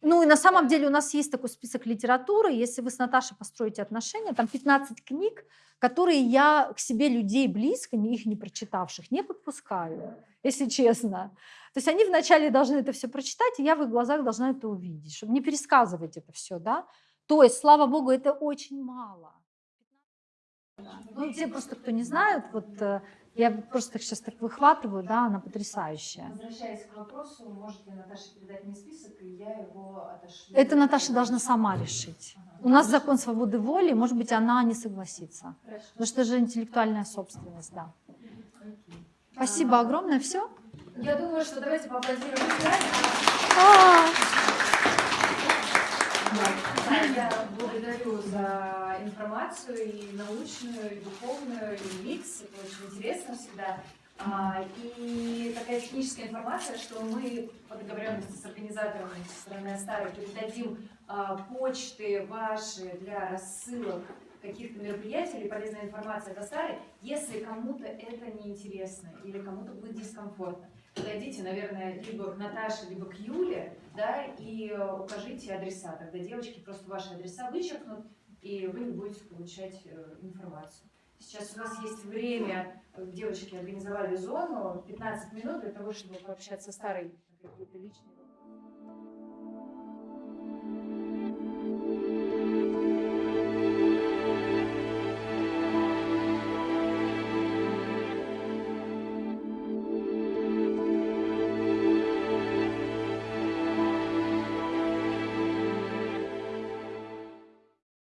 A: Ну и на самом деле у нас есть такой список литературы. Если вы с Наташей построите отношения, там 15 книг, которые я к себе людей близко, их не прочитавших, не подпускаю, если честно. То есть они вначале должны это все прочитать, и я в их глазах должна это увидеть, чтобы не пересказывать это все, да. То есть, слава богу, это очень мало. Ну, те просто, кто не знает, вот э, я просто сейчас так выхватываю, да, она потрясающая.
B: Возвращаясь к вопросу, может ли Наташа передать мне список, и я его отошлю?
A: Это Наташа должна сама решить. У нас закон свободы воли, может быть, она не согласится. Потому что это же интеллектуальная собственность, да. Спасибо огромное, все.
B: Я думаю, что давайте поаплодируем. Да, Я благодарю за информацию и научную, и духовную, и микс. Это очень интересно всегда. А, И такая техническая информация, что мы по договоренности с организаторами со стороны Астары передадим а, почты ваши для рассылок каких-то мероприятий или полезная информация от Астары, если кому-то это неинтересно или кому-то будет дискомфортно. Подойдите, наверное, либо к Наташе, либо к Юле, да, и укажите адреса. Тогда девочки просто ваши адреса вычеркнут, и вы не будете получать э, информацию. Сейчас у нас есть время, э, девочки организовали зону, 15 минут для того, чтобы пообщаться с старой какие-то личные